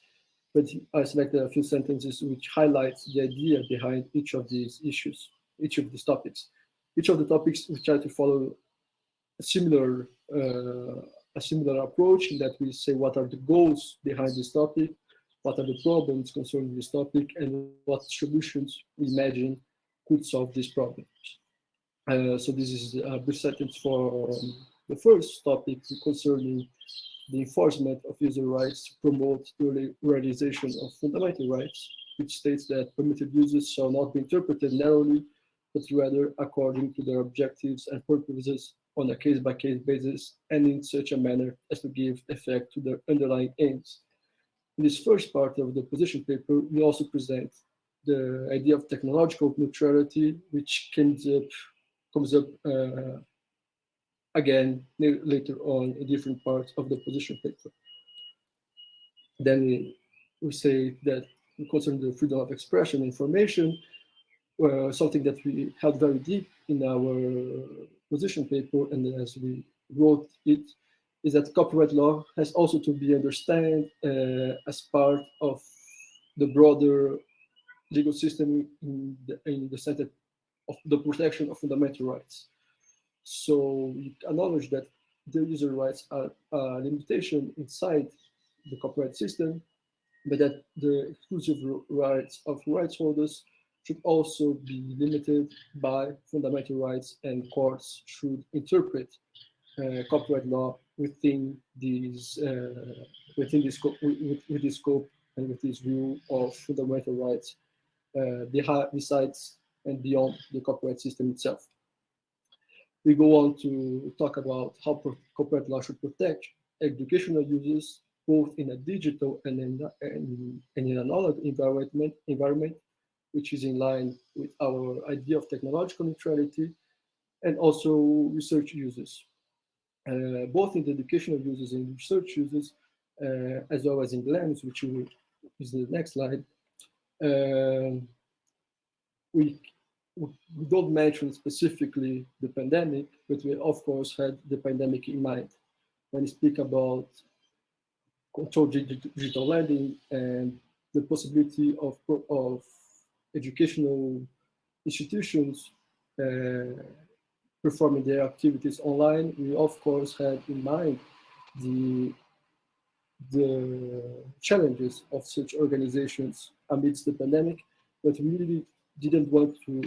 Speaker 5: but I selected a few sentences which highlights the idea behind each of these issues, each of these topics. Each of the topics we try to follow a similar uh, a similar approach in that we say what are the goals behind this topic, what are the problems concerning this topic, and what solutions we imagine could solve these problems. Uh, so this is a brief sentence for um, the first topic concerning the enforcement of user rights to promote the realization of fundamental rights, which states that permitted uses shall not be interpreted narrowly, but rather according to their objectives and purposes on a case-by-case -case basis and in such a manner as to give effect to their underlying aims. In this first part of the position paper, we also present the idea of technological neutrality, which comes up, comes up uh, again later on in different parts of the position paper. Then we say that concerning the freedom of expression information, uh, something that we held very deep in our position paper and as we wrote it, is that copyright law has also to be understood uh, as part of the broader legal system in the, in the center of the protection of fundamental rights. So we acknowledge that the user rights are a limitation inside the copyright system, but that the exclusive rights of rights holders should also be limited by fundamental rights and courts should interpret uh, copyright law within these uh, within this scope with, with this scope and with this view of fundamental rights uh, besides and beyond the copyright system itself. We go on to talk about how copyright law should protect educational users, both in a digital and in, and, and in environment, environment, which is in line with our idea of technological neutrality, and also research users, uh, both in the educational users and research users, uh, as well as in GLAMS, which is the next slide. Uh, we we don't mention specifically the pandemic, but we of course had the pandemic in mind when we speak about controlled digital lending and the possibility of, of educational institutions uh, performing their activities online. We of course had in mind the the challenges of such organizations amidst the pandemic, but we really didn't want to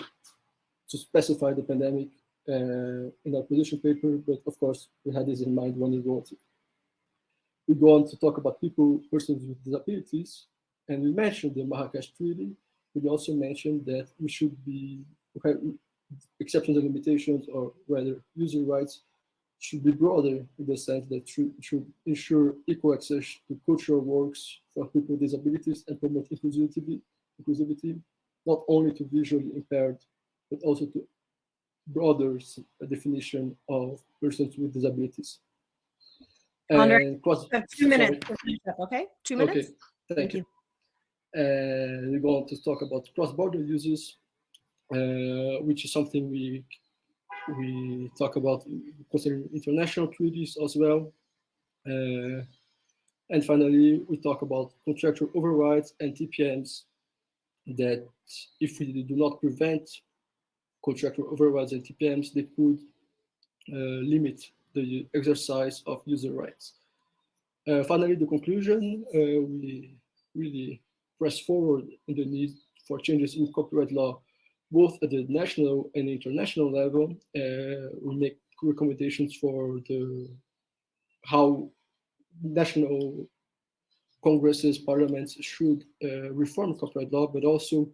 Speaker 5: to specify the pandemic uh, in our position paper, but of course we had this in mind when we wrote it. We go on to talk about people, persons with disabilities, and we mentioned the Marrakesh Treaty. We also mentioned that we should be, okay, exceptions and limitations, or rather user rights, should be broader in the sense that should, should ensure equal access to cultural works for people with disabilities and promote inclusivity, inclusivity not only to visually impaired, but also to broader definition of persons with disabilities.
Speaker 6: Andre, two minutes. Okay, two minutes.
Speaker 5: Okay, thank, thank you. you. And we're going to talk about cross-border users, which is something we we talk about concerning international treaties as well. Uh, and finally, we talk about contractual overrides and TPMs that if we do not prevent contractual overrides and TPMs, they could uh, limit the exercise of user rights. Uh, finally, the conclusion, uh, we really press forward in the need for changes in copyright law, both at the national and international level. Uh, we make recommendations for the how national congresses, parliaments should uh, reform copyright law, but also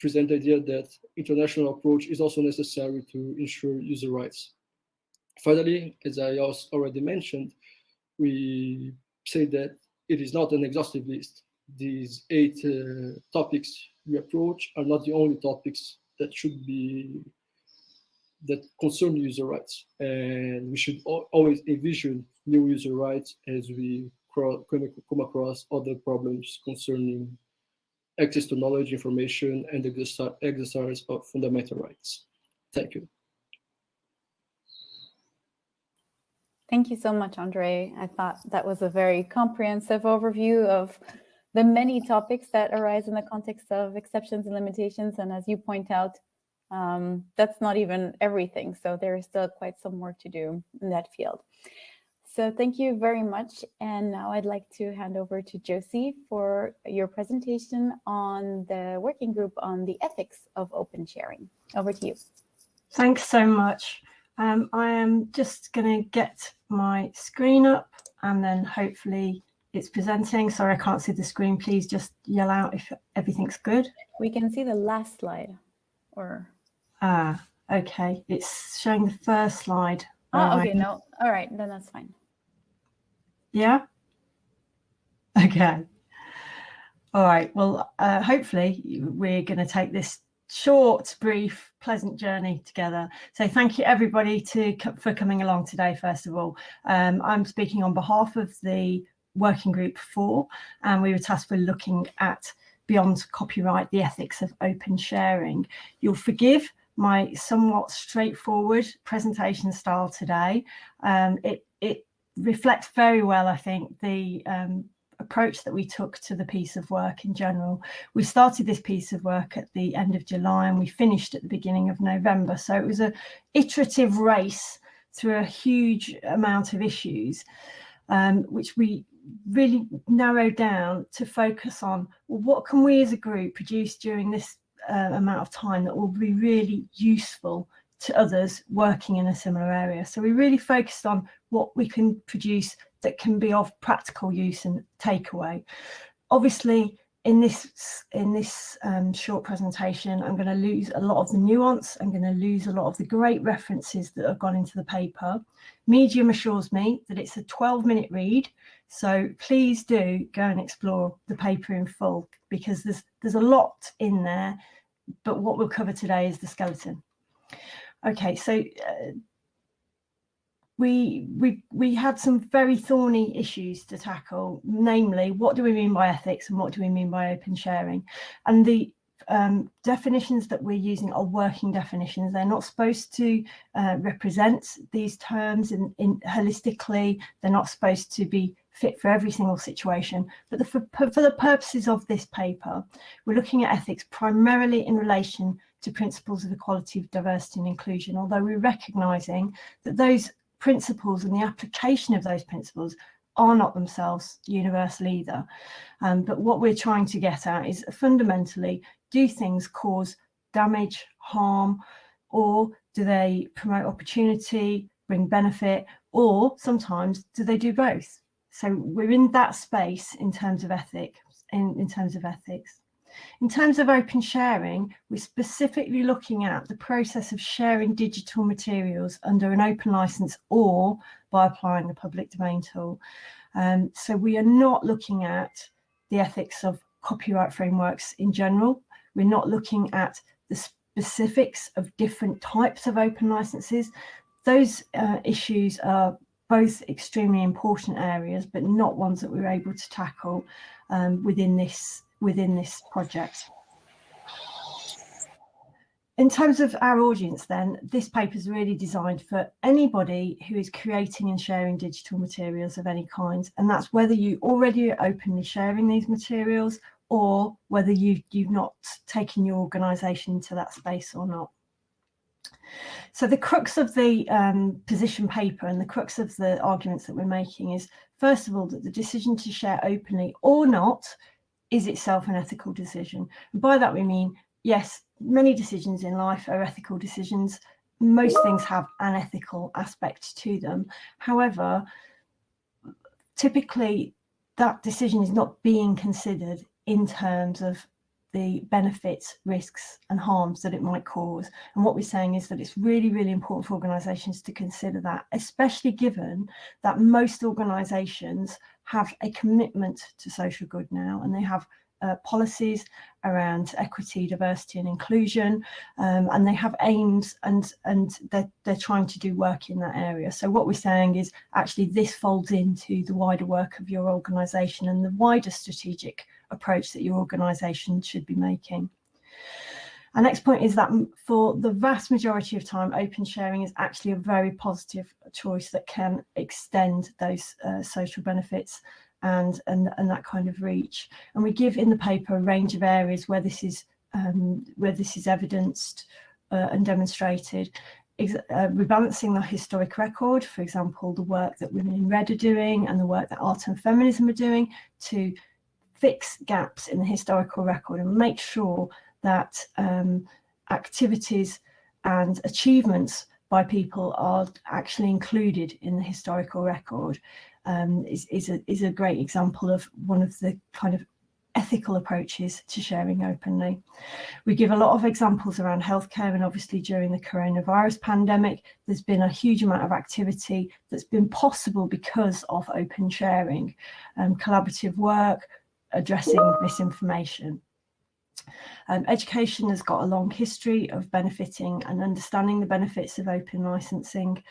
Speaker 5: present the idea that international approach is also necessary to ensure user rights. Finally, as I already mentioned, we say that it is not an exhaustive list. These eight uh, topics we approach are not the only topics that should be that concern user rights. And we should always envision new user rights as we come across other problems concerning access to knowledge, information, and the exercise of fundamental rights. Thank you.
Speaker 2: Thank you so much, Andre. I thought that was a very comprehensive overview of the many topics that arise in the context of exceptions and limitations. And as you point out, um, that's not even everything. So there is still quite some work to do in that field. So thank you very much. And now I'd like to hand over to Josie for your presentation on the working group on the ethics of open sharing. Over to you.
Speaker 7: Thanks so much. Um, I am just going to get my screen up and then hopefully it's presenting. Sorry, I can't see the screen. Please just yell out if everything's good.
Speaker 2: We can see the last slide or.
Speaker 7: Ah, okay. It's showing the first slide.
Speaker 2: Oh, okay. No. All right. Then that's fine.
Speaker 7: Yeah. Okay. All right. Well, uh, hopefully we're going to take this short, brief, pleasant journey together. So thank you everybody to for coming along today, first of all. Um, I'm speaking on behalf of the working group four, and we were tasked with looking at beyond copyright, the ethics of open sharing. You'll forgive my somewhat straightforward presentation style today. Um, it, it reflects very well, I think, the um, approach that we took to the piece of work in general. We started this piece of work at the end of July and we finished at the beginning of November. So it was a iterative race through a huge amount of issues, um, which we really narrow down to focus on well, what can we as a group produce during this uh, amount of time that will be really useful to others working in a similar area. So we really focused on what we can produce that can be of practical use and takeaway. Obviously, in this in this um, short presentation, I'm going to lose a lot of the nuance. I'm going to lose a lot of the great references that have gone into the paper. Medium assures me that it's a 12 minute read. So please do go and explore the paper in full because there's there's a lot in there. But what we'll cover today is the skeleton. Okay, so uh, we we we had some very thorny issues to tackle namely what do we mean by ethics and what do we mean by open sharing? And the um, definitions that we're using are working definitions. They're not supposed to uh, represent these terms in, in holistically. They're not supposed to be fit for every single situation. But the, for, for the purposes of this paper we're looking at ethics primarily in relation to principles of equality, diversity and inclusion, although we're recognising that those principles and the application of those principles are not themselves universal either. Um, but what we're trying to get at is fundamentally, do things cause damage, harm, or do they promote opportunity, bring benefit, or sometimes do they do both? So we're in that space in terms of ethic, in, in terms of ethics. In terms of open sharing, we're specifically looking at the process of sharing digital materials under an open license or by applying the public domain tool. Um, so we are not looking at the ethics of copyright frameworks in general. We're not looking at the specifics of different types of open licenses. Those uh, issues are both extremely important areas, but not ones that we're able to tackle um, within this within this project. In terms of our audience then, this paper is really designed for anybody who is creating and sharing digital materials of any kind. And that's whether you already are openly sharing these materials or whether you, you've not taken your organisation into that space or not. So the crux of the um, position paper and the crux of the arguments that we're making is, first of all, that the decision to share openly or not is itself an ethical decision. And by that we mean, yes, many decisions in life are ethical decisions. Most things have an ethical aspect to them. However, typically that decision is not being considered in terms of the benefits, risks and harms that it might cause. And what we're saying is that it's really, really important for organisations to consider that, especially given that most organisations have a commitment to social good now and they have uh, policies around equity, diversity and inclusion, um, and they have aims and, and they're, they're trying to do work in that area. So what we're saying is actually this folds into the wider work of your organisation and the wider strategic approach that your organisation should be making. Our next point is that for the vast majority of time, open sharing is actually a very positive choice that can extend those uh, social benefits and, and, and that kind of reach. And we give in the paper a range of areas where this is um, where this is evidenced uh, and demonstrated. uh, rebalancing the historic record, for example, the work that Women in Red are doing and the work that Art and Feminism are doing to fix gaps in the historical record and make sure that um, activities and achievements by people are actually included in the historical record um, is, is, a, is a great example of one of the kind of ethical approaches to sharing openly. We give a lot of examples around healthcare and obviously during the coronavirus pandemic, there's been a huge amount of activity that's been possible because of open sharing, um, collaborative work, addressing misinformation. Um, education has got a long history of benefiting and understanding the benefits of open licensing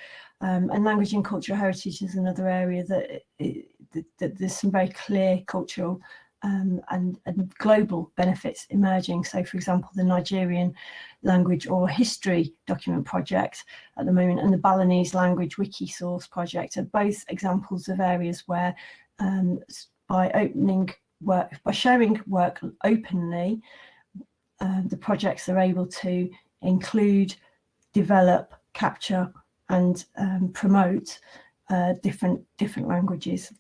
Speaker 7: um, and language and cultural heritage is another area that, it, that, there's some very clear cultural um, and, and, global benefits emerging. So, for example, the Nigerian language or history document project at the moment and the Balinese language Wikisource project are both examples of areas where um, by opening work, by sharing work openly, uh, the projects are able to include, develop, capture and um, promote uh, different different languages.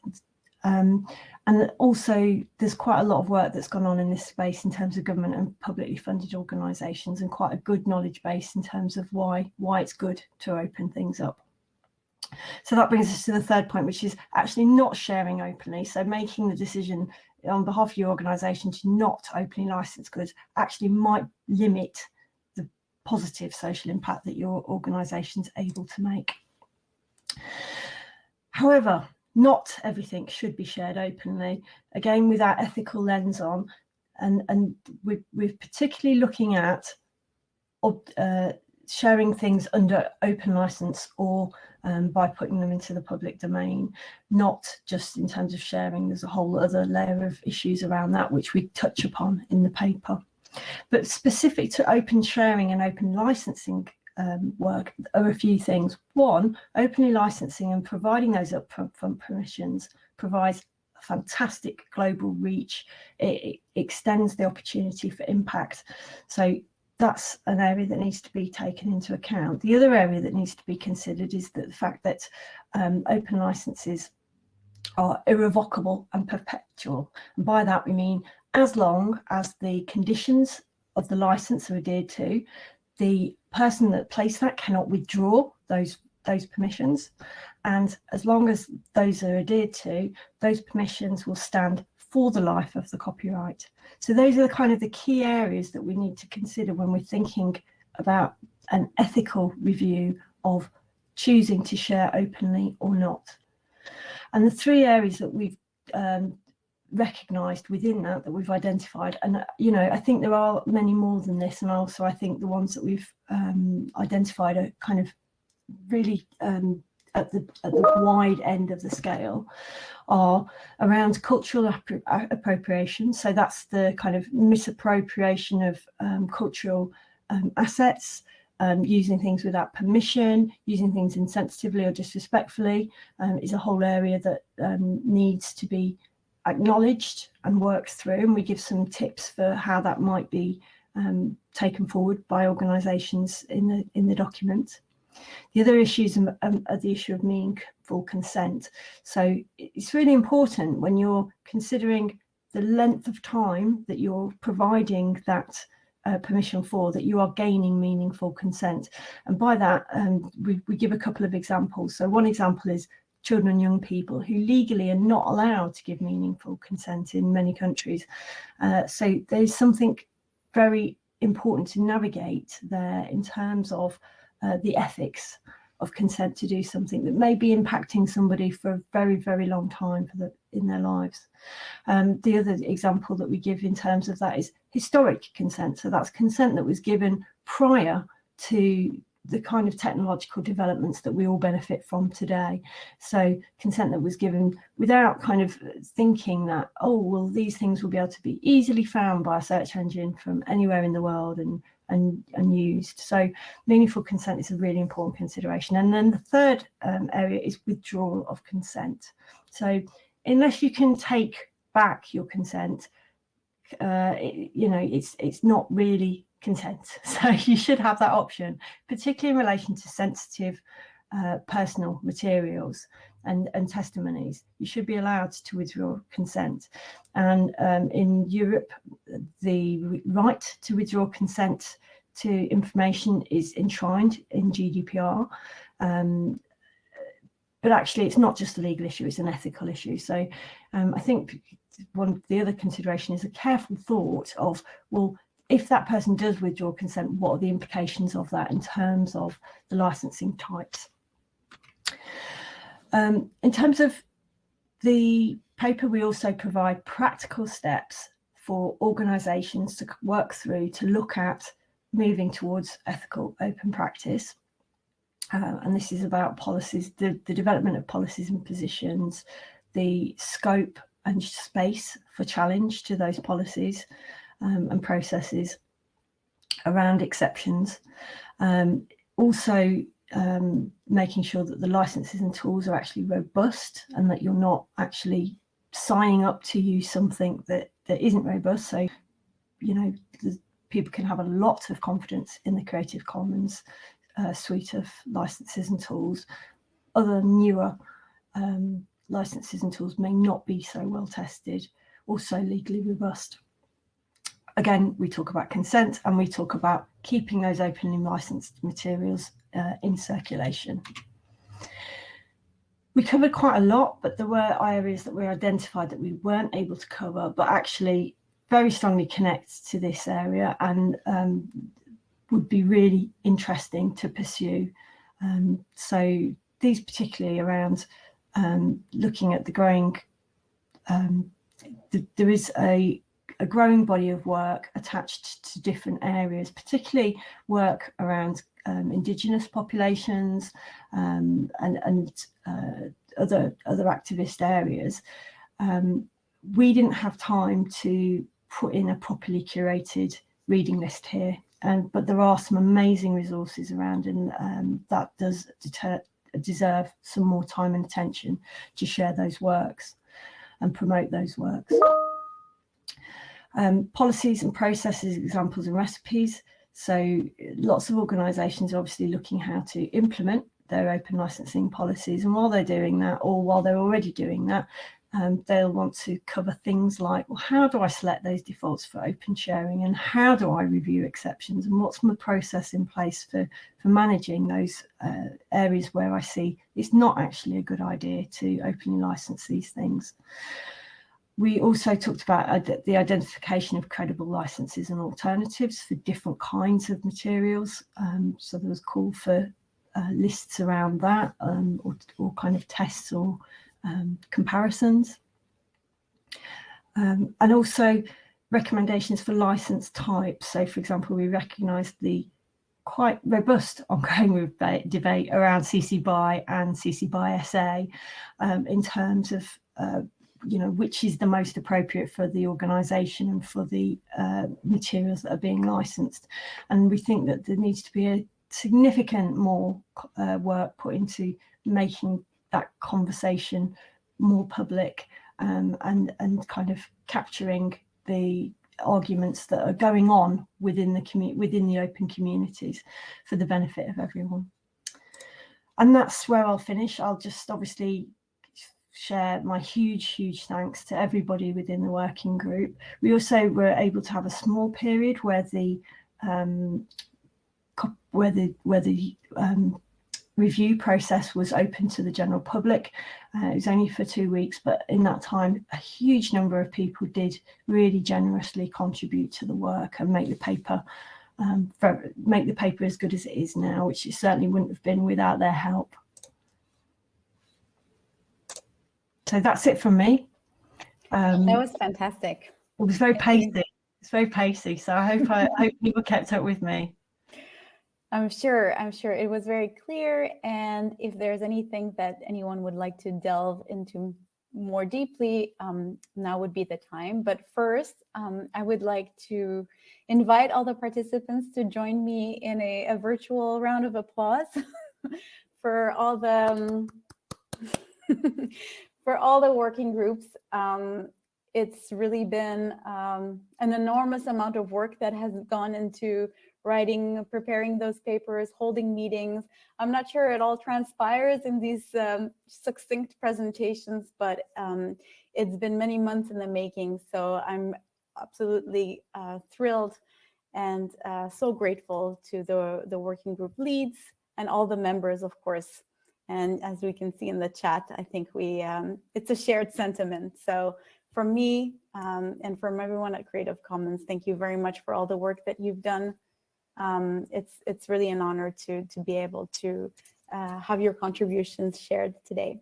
Speaker 7: Um, and also there's quite a lot of work that's gone on in this space in terms of government and publicly funded organisations and quite a good knowledge base in terms of why why it's good to open things up. So that brings us to the third point, which is actually not sharing openly. So making the decision on behalf of your organisation to not openly license goods actually might limit the positive social impact that your organisation is able to make. However, not everything should be shared openly, again with our ethical lens on, and, and we're, we're particularly looking at uh, sharing things under open license or um, by putting them into the public domain, not just in terms of sharing, there's a whole other layer of issues around that which we touch upon in the paper. But specific to open sharing and open licensing um, work are a few things. One, openly licensing and providing those upfront permissions provides fantastic global reach. It, it, extends the opportunity for impact. So that's an area that needs to be taken into account. The other area that needs to be considered is that the fact that um, open licenses are irrevocable and perpetual. And by that we mean as long as the conditions of the license are adhered to, the person that placed that cannot withdraw those those permissions. And as long as those are adhered to, those permissions will stand for the life of the copyright. So those are the kind of the key areas that we need to consider when we're thinking about an ethical review of choosing to share openly or not. And the three areas that we've um, recognized within that that we've identified and uh, you know I think there are many more than this and also I think the ones that we've um, identified are kind of really um, at the at the wide end of the scale are around cultural appropriation so that's the kind of misappropriation of um, cultural um, assets um, using things without permission, using things insensitively or disrespectfully um, is a whole area that needs to be acknowledged and worked through and we give some tips for how that might be um, taken forward by organisations in the in the document. The other issues um, are the issue of meaningful consent. So it's really important when you're considering the length of time that you're providing that uh, permission for that you are gaining meaningful consent. And by that, um, we, we give a couple of examples. So one example is children and young people who legally are not allowed to give meaningful consent in many countries. Uh, so there's something very important to navigate there in terms of uh, the ethics of consent to do something that may be impacting somebody for a very, very long time for the, in their lives. Um, the other example that we give in terms of that is historic consent. So that's consent that was given prior to the kind of technological developments that we all benefit from today. So consent that was given without kind of thinking that, oh, well, these things will be able to be easily found by a search engine from anywhere in the world and, and, and used. So meaningful consent is a really important consideration. And then the third um, area is withdrawal of consent. So unless you can take back your consent, uh, it, you know, it's it's not really consent. So you should have that option, particularly in relation to sensitive uh, personal materials and, and testimonies. You should be allowed to withdraw consent. And um, in Europe, the right to withdraw consent to information is enshrined in GDPR. Um, but actually, it's not just a legal issue, it's an ethical issue. So um, I think one the other consideration is a careful thought of, well, if that person does withdraw consent, what are the implications of that in terms of the licensing types? Um, in terms of the paper, we also provide practical steps for organisations to work through to look at moving towards ethical open practice. Uh, and this is about policies, the, the development of policies and positions, the scope and space for challenge to those policies um, and processes around exceptions. Um, also um, making sure that the licenses and tools are actually robust and that you're not actually signing up to use something that, that isn't robust. So, you know, people can have a lot of confidence in the Creative Commons uh, suite of licenses and tools. Other newer um, licenses and tools may not be so well tested, or so legally robust. Again, we talk about consent and we talk about keeping those openly licensed materials uh, in circulation. We covered quite a lot, but there were areas that we identified that we weren't able to cover, but actually very strongly connect to this area and um, would be really interesting to pursue. Um, so these particularly around um, looking at the growing, um, th there is a, a growing body of work attached to different areas, particularly work around um, indigenous populations um, and, and uh, other, other activist areas. Um, we didn't have time to put in a properly curated reading list here and but there are some amazing resources around and um, that does deter, deserve some more time and attention to share those works and promote those works. Um, policies and processes, examples and recipes. So lots of organisations are obviously looking how to implement their open licensing policies and while they're doing that or while they're already doing that um, they'll want to cover things like, well, how do I select those defaults for open sharing and how do I review exceptions and what's my process in place for, for managing those uh, areas where I see it's not actually a good idea to openly license these things. We also talked about the identification of credible licenses and alternatives for different kinds of materials. Um, so there was call for uh, lists around that um, or, or kind of tests or um, comparisons. Um, and also recommendations for license types. So for example, we recognised the quite robust ongoing debate around CC BY and CC BY SA um, in terms of uh, you know which is the most appropriate for the organisation and for the uh, materials that are being licensed. And we think that there needs to be a significant more uh, work put into making that conversation more public um, and and kind of capturing the arguments that are going on within the community within the open communities for the benefit of everyone. And that's where I'll finish. I'll just obviously share my huge huge thanks to everybody within the working group we also were able to have a small period where the um, where the where the um, review process was open to the general public. Uh, it was only for two weeks, but in that time, a huge number of people did really generously contribute to the work and make the paper um, for, make the paper as good as it is now, which it certainly wouldn't have been without their help. So that's it from me.
Speaker 2: Um, that was fantastic.
Speaker 7: It was very pacey. It's very pacey. So I hope I, hope people kept up with me.
Speaker 2: I'm sure, I'm sure it was very clear. And if there's anything that anyone would like to delve into more deeply, um, now would be the time. But first, um, I would like to invite all the participants to join me in a, a virtual round of applause for all the um, for all the working groups. Um, it's really been um, an enormous amount of work that has gone into writing, preparing those papers, holding meetings. I'm not sure it all transpires in these um, succinct presentations, but um, it's been many months in the making. So I'm absolutely uh, thrilled and uh, so grateful to the, the working group leads and all the members, of course. And as we can see in the chat, I think we um, it's a shared sentiment. So from me um, and from everyone at Creative Commons, thank you very much for all the work that you've done. Um, it's it's really an honor to to be able to uh, have your contributions shared today.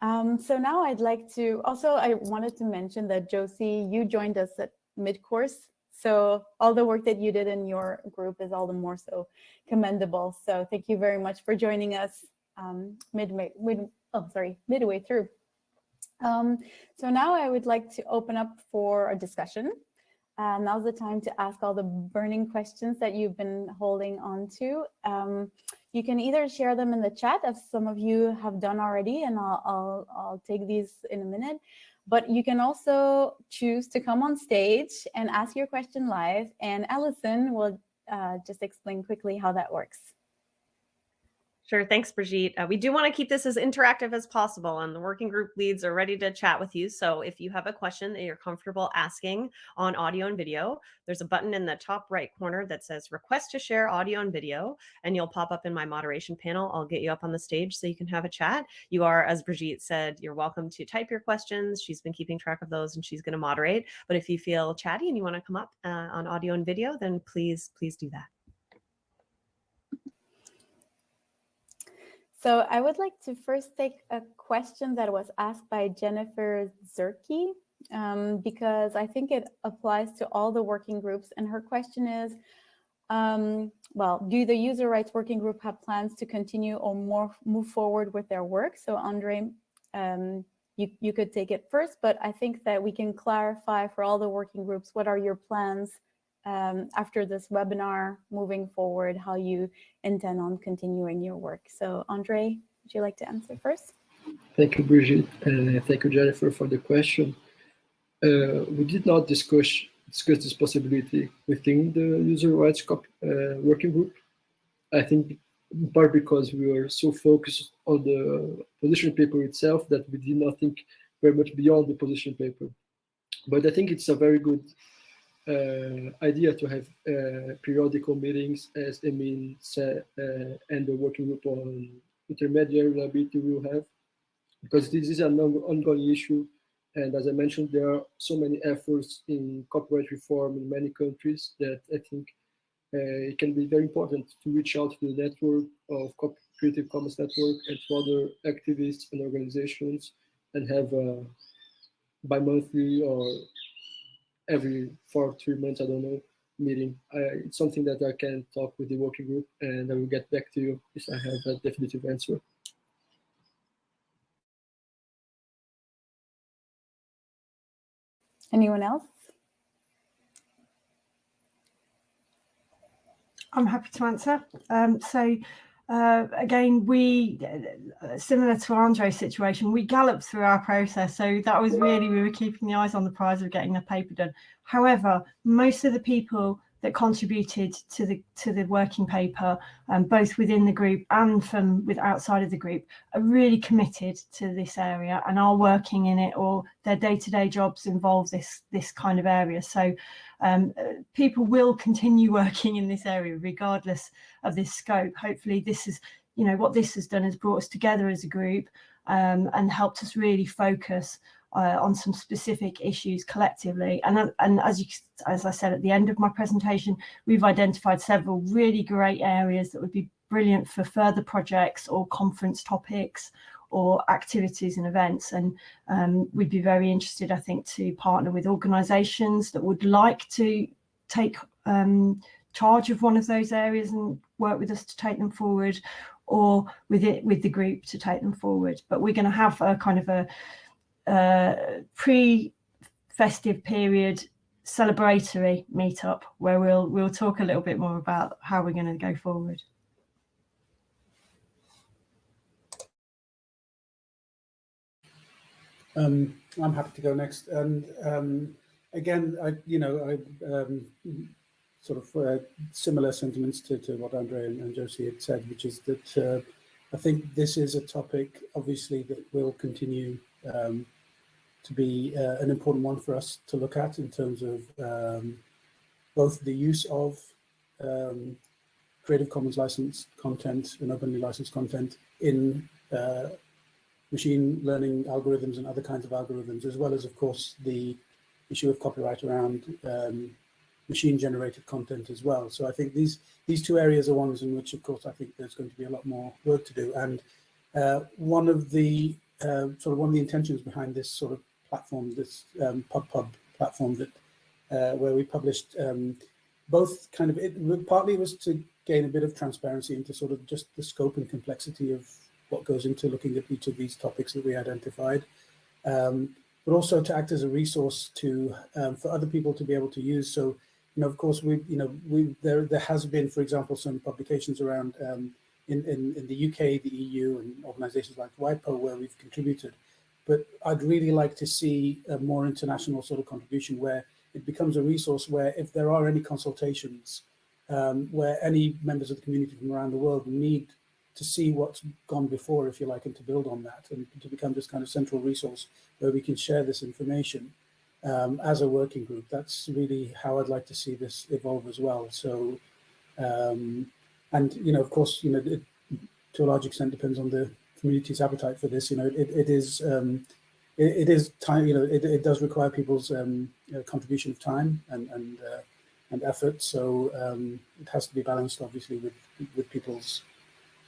Speaker 2: Um, so now I'd like to also I wanted to mention that Josie, you joined us at mid-course. So all the work that you did in your group is all the more so commendable. So thank you very much for joining us um, midway, mid, oh, sorry, midway through. Um, so now I would like to open up for a discussion. Uh, now's the time to ask all the burning questions that you've been holding on to. Um, you can either share them in the chat, as some of you have done already, and I'll, I'll, I'll take these in a minute. But you can also choose to come on stage and ask your question live, and Allison will uh, just explain quickly how that works.
Speaker 6: Sure. Thanks, Brigitte. Uh, we do want to keep this as interactive as possible, and the working group leads are ready to chat with you. So if you have a question that you're comfortable asking on audio and video, there's a button in the top right corner that says request to share audio and video, and you'll pop up in my moderation panel. I'll get you up on the stage so you can have a chat. You are, as Brigitte said, you're welcome to type your questions. She's been keeping track of those and she's going to moderate. But if you feel chatty and you want to come up uh, on audio and video, then please, please do that.
Speaker 2: So I would like to first take a question that was asked by Jennifer Zerke, um, because I think it applies to all the working groups. And her question is, um, well, do the user rights working group have plans to continue or more move forward with their work? So Andre, um, you, you could take it first, but I think that we can clarify for all the working groups, what are your plans um, after this webinar moving forward, how you intend on continuing your work. So Andre, would you like to answer first?
Speaker 5: Thank you, Brigitte, and thank you, Jennifer, for the question. Uh, we did not discuss discuss this possibility within the user rights uh, working group. I think in part because we were so focused on the position paper itself that we did not think very much beyond the position paper. But I think it's a very good idea to have uh, periodical meetings as Emin said, uh, and the working group on intermediary liability will have, because this is an ongoing issue. And as I mentioned, there are so many efforts in copyright reform in many countries that I think uh, it can be very important to reach out to the network of Creative Commons Network and to other activists and organizations and have a bi-monthly or every four, three months, I don't know, meeting. I, it's something that I can talk with the working group and I will get back to you if I have a definitive answer.
Speaker 2: Anyone else?
Speaker 7: I'm happy to answer. Um, so uh, again, we, uh, similar to Andre's situation, we galloped through our process. So that was really, we were keeping the eyes on the prize of getting the paper done. However, most of the people that contributed to the to the working paper, um, both within the group and from with outside of the group, are really committed to this area and are working in it, or their day-to-day -day jobs involve this this kind of area. So um, people will continue working in this area regardless of this scope. Hopefully, this is you know what this has done is brought us together as a group um, and helped us really focus uh, on some specific issues collectively. And, and as, you, as I said at the end of my presentation, we've identified several really great areas that would be brilliant for further projects or conference topics or activities and events. And um, we'd be very interested, I think, to partner with organisations that would like to take um, charge of one of those areas and work with us to take them forward or with it with the group to take them forward. But we're going to have a kind of a uh, pre-festive period celebratory meetup where we'll we'll talk a little bit more about how we're going to go forward.
Speaker 3: Um, I'm happy to go next. And um, again, I, you know, I um, sort of uh, similar sentiments to, to what Andre and, and, Josie had said, which is that uh, I think this is a topic, obviously, that will continue um, to be uh, an important one for us to look at in terms of um, both the use of um, Creative Commons licensed content and openly licensed content in uh, machine learning algorithms and other kinds of algorithms, as well as, of course, the issue of copyright around um, machine generated content as well. So I think these these two areas are ones in which, of course, I think there's going to be a lot more work to do. And uh, one of the uh, sort of one of the intentions behind this sort of platform, this um, PubPub platform that uh, where we published um, both kind of it partly was to gain a bit of transparency into sort of just the scope and complexity of what goes into looking at each of these topics that we identified, um, but also to act as a resource to um, for other people to be able to use. So, you know, of course, we, you know, we there there has been, for example, some publications around um, in, in in the UK, the EU, and organisations like WIPO where we've contributed. But I'd really like to see a more international sort of contribution where it becomes a resource where if there are any consultations um, where any members of the community from around the world need to see what's gone before, if you like, and to build on that and to become this kind of central resource where we can share this information um, as a working group. That's really how I'd like to see this evolve as well. So, um, and, you know, of course, you know, it, to a large extent depends on the community's appetite for this. You know, it, it is, um, it, it is time, you know, it, it does require people's um, contribution of time and, and, uh, and effort. So um, it has to be balanced, obviously, with, with people's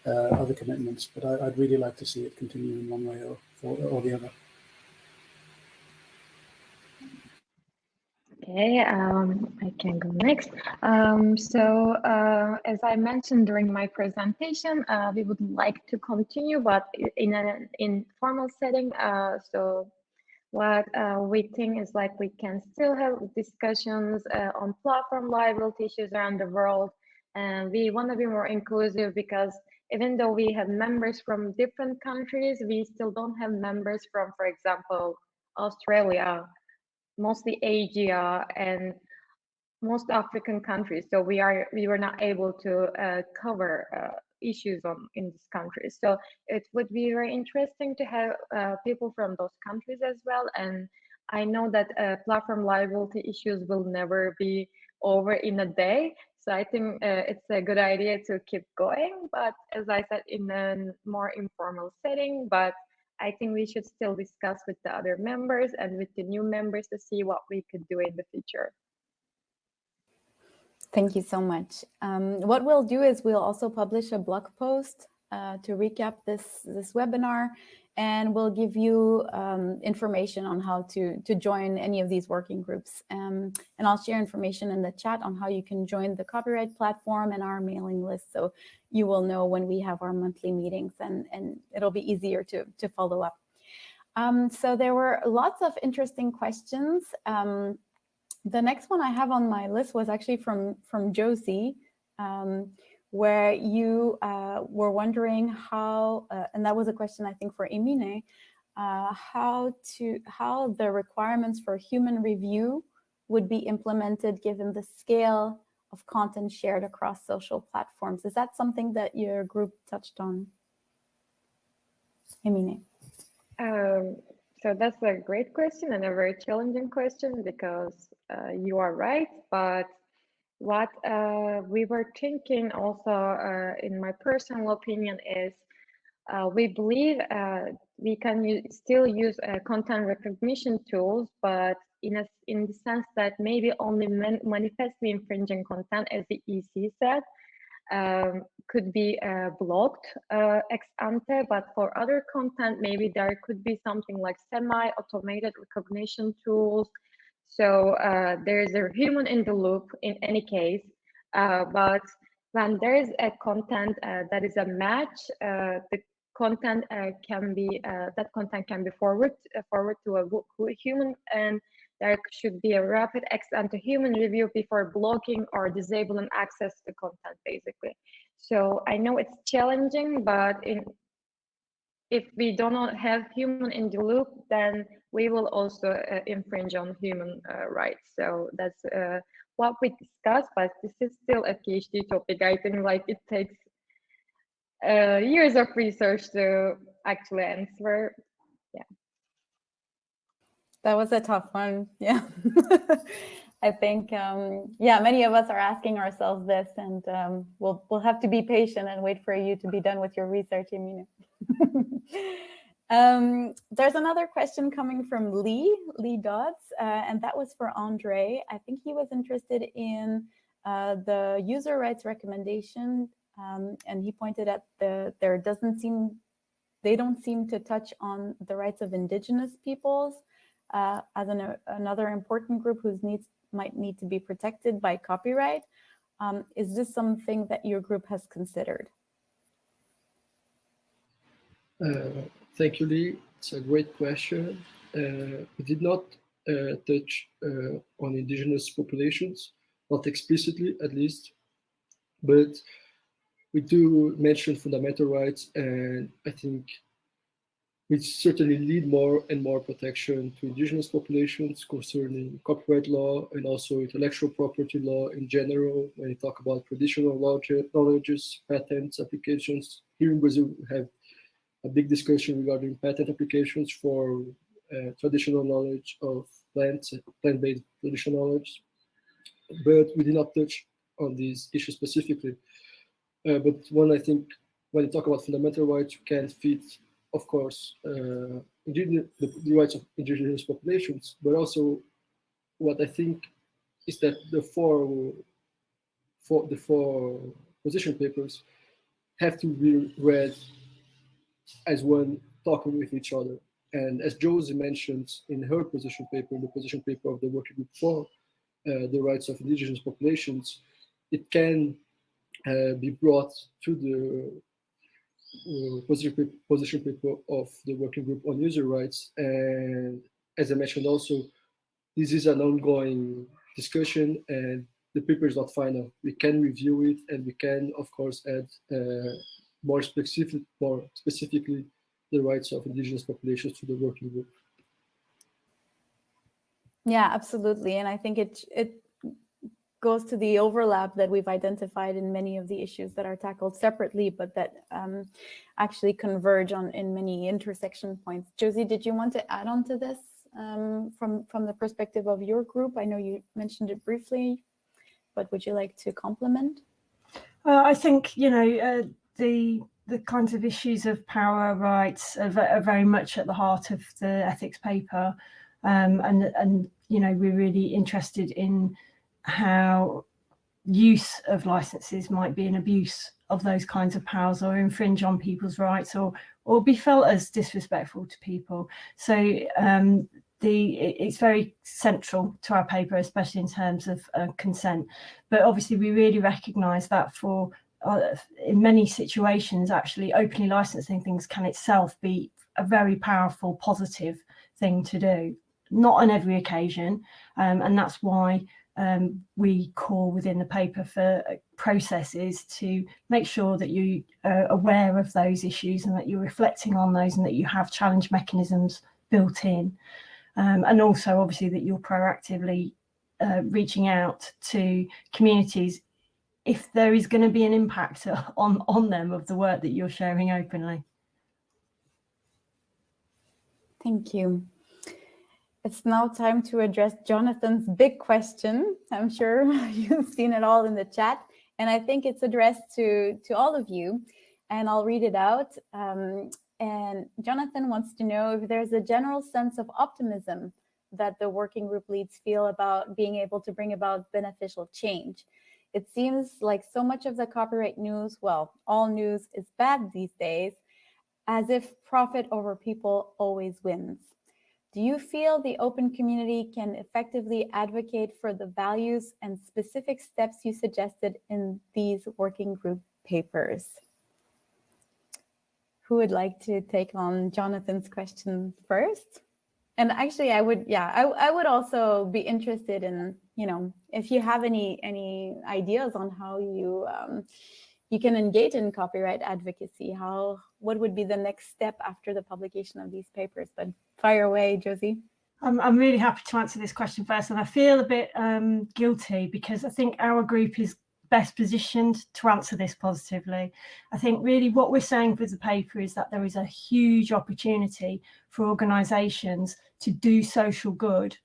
Speaker 3: uh, other commitments, but I, would really like to see it continue in one way or, or, or the other.
Speaker 4: Okay, um, I can go next. Um, so uh, as I mentioned during my presentation, uh, we would like to continue, but in an informal setting. Uh, so what uh, we think is like we can still have discussions uh, on platform liability issues around the world. And we want to be more inclusive because even though we have members from different countries, we still don't have members from, for example, Australia, mostly Asia, and most African countries. So we are we were not able to uh, cover uh, issues on in these countries. So it would be very interesting to have uh, people from those countries as well. And I know that uh, platform liability issues will never be over in a day. So I think uh, it's a good idea to keep going, but as I said, in a more informal setting. But I think we should still discuss with the other members and with the new members to see what we could do in the future.
Speaker 2: Thank you so much. Um, what we'll do is we'll also publish a blog post uh, to recap this, this webinar and we'll give you um, information on how to, to join any of these working groups. Um, and I'll share information in the chat on how you can join the copyright platform and our mailing list. So you will know when we have our monthly meetings and, and it'll be easier to, to follow up. Um, so there were lots of interesting questions. Um, the next one I have on my list was actually from, from Josie. Where you uh, were wondering how, uh, and that was a question I think for Emine, uh, how to how the requirements for human review would be implemented given the scale of content shared across social platforms. Is that something that your group touched on? Emine.
Speaker 4: Um, so that's a great question and a very challenging question because uh, you are right, but what uh, we were thinking also uh, in my personal opinion is uh, we believe uh, we can still use uh, content recognition tools, but in a, in the sense that maybe only man manifestly infringing content, as the EC said, um, could be uh, blocked ex ante, but for other content, maybe there could be something like semi-automated recognition tools so uh, there is a human in the loop in any case, uh, but when there is a content uh, that is a match, uh, the content uh, can be that content can be forward forward to a human, and there should be a rapid ex ante human review before blocking or disabling access to content, basically. So I know it's challenging, but in if we do not have human in the loop, then we will also uh, infringe on human uh, rights. So that's uh, what we discussed, but this is still a PhD topic. I think like it takes uh, years of research to actually answer. Yeah.
Speaker 2: That was a tough one. Yeah. I think, um, yeah, many of us are asking ourselves this, and um, we'll we'll have to be patient and wait for you to be done with your research, Emina. um, there's another question coming from Lee, Leigh Dodds, uh, and that was for Andre. I think he was interested in uh, the user rights recommendation, um, and he pointed at the there doesn't seem they don't seem to touch on the rights of indigenous peoples uh, as an, another important group whose needs might need to be protected by copyright. Um, is this something that your group has considered?
Speaker 5: Uh, thank you, Lee. It's a great question. Uh, we did not uh, touch uh, on indigenous populations, not explicitly at least, but we do mention fundamental rights and I think we certainly lead more and more protection to indigenous populations concerning copyright law and also intellectual property law in general. When you talk about traditional knowledge knowledges, patents, applications, here in Brazil, we have a big discussion regarding patent applications for uh, traditional knowledge of plants, plant-based traditional knowledge. But we did not touch on these issues specifically. Uh, but one, I think, when you talk about fundamental rights, you can't fit of course, uh, the, the rights of indigenous populations, but also what I think is that the four, four the four position papers have to be read as one talking with each other. And as Josie mentioned in her position paper, in the position paper of the working group for uh, the rights of indigenous populations, it can uh, be brought to the position, position paper of the working group on user rights. And as I mentioned also, this is an ongoing discussion and the paper is not final. We can review it and we can, of course, add uh, more specific, more specifically the rights of indigenous populations to the working group.
Speaker 2: Yeah, absolutely. And I think it, it goes to the overlap that we've identified in many of the issues that are tackled separately, but that um, actually converge on in many intersection points. Josie, did you want to add on to this um, from, from the perspective of your group? I know you mentioned it briefly, but would you like to complement?
Speaker 7: Uh, I think, you know, uh, the the kinds of issues of power rights are, are, very much at the heart of the ethics paper. Um, and, and, you know, we're really interested in how use of licenses might be an abuse of those kinds of powers or infringe on people's rights or or be felt as disrespectful to people. So um, the it's very central to our paper, especially in terms of uh, consent. But obviously, we really recognise that for uh, in many situations, actually openly licensing things can itself be a very powerful, positive thing to do. Not on every occasion, um, and that's why um, we call within the paper for uh, processes to make sure that you are aware of those issues and that you're reflecting on those and that you have challenge mechanisms built in. Um, and also obviously that you're proactively uh, reaching out to communities if there is going to be an impact on, on them of the work that you're sharing openly.
Speaker 2: Thank you. It's now time to address Jonathan's big question. I'm sure you've seen it all in the chat, and I think it's addressed to, to all of you, and I'll read it out. Um, and Jonathan wants to know if there's a general sense of optimism that the working group leads feel about being able to bring about beneficial change. It seems like so much of the copyright news, well, all news is bad these days, as if profit over people always wins. Do you feel the open community can effectively advocate for the values and specific steps you suggested in these working group papers? Who would like to take on Jonathan's question first? And actually, I would, yeah, I, I would also be interested in, you know, if you have any any ideas on how you, um, you can engage in copyright advocacy. How, what would be the next step after the publication of these papers? But fire away, Josie.
Speaker 7: I'm, I'm really happy to answer this question first, and I feel a bit um, guilty because I think our group is best positioned to answer this positively. I think really what we're saying with the paper is that there is a huge opportunity for organisations to do social good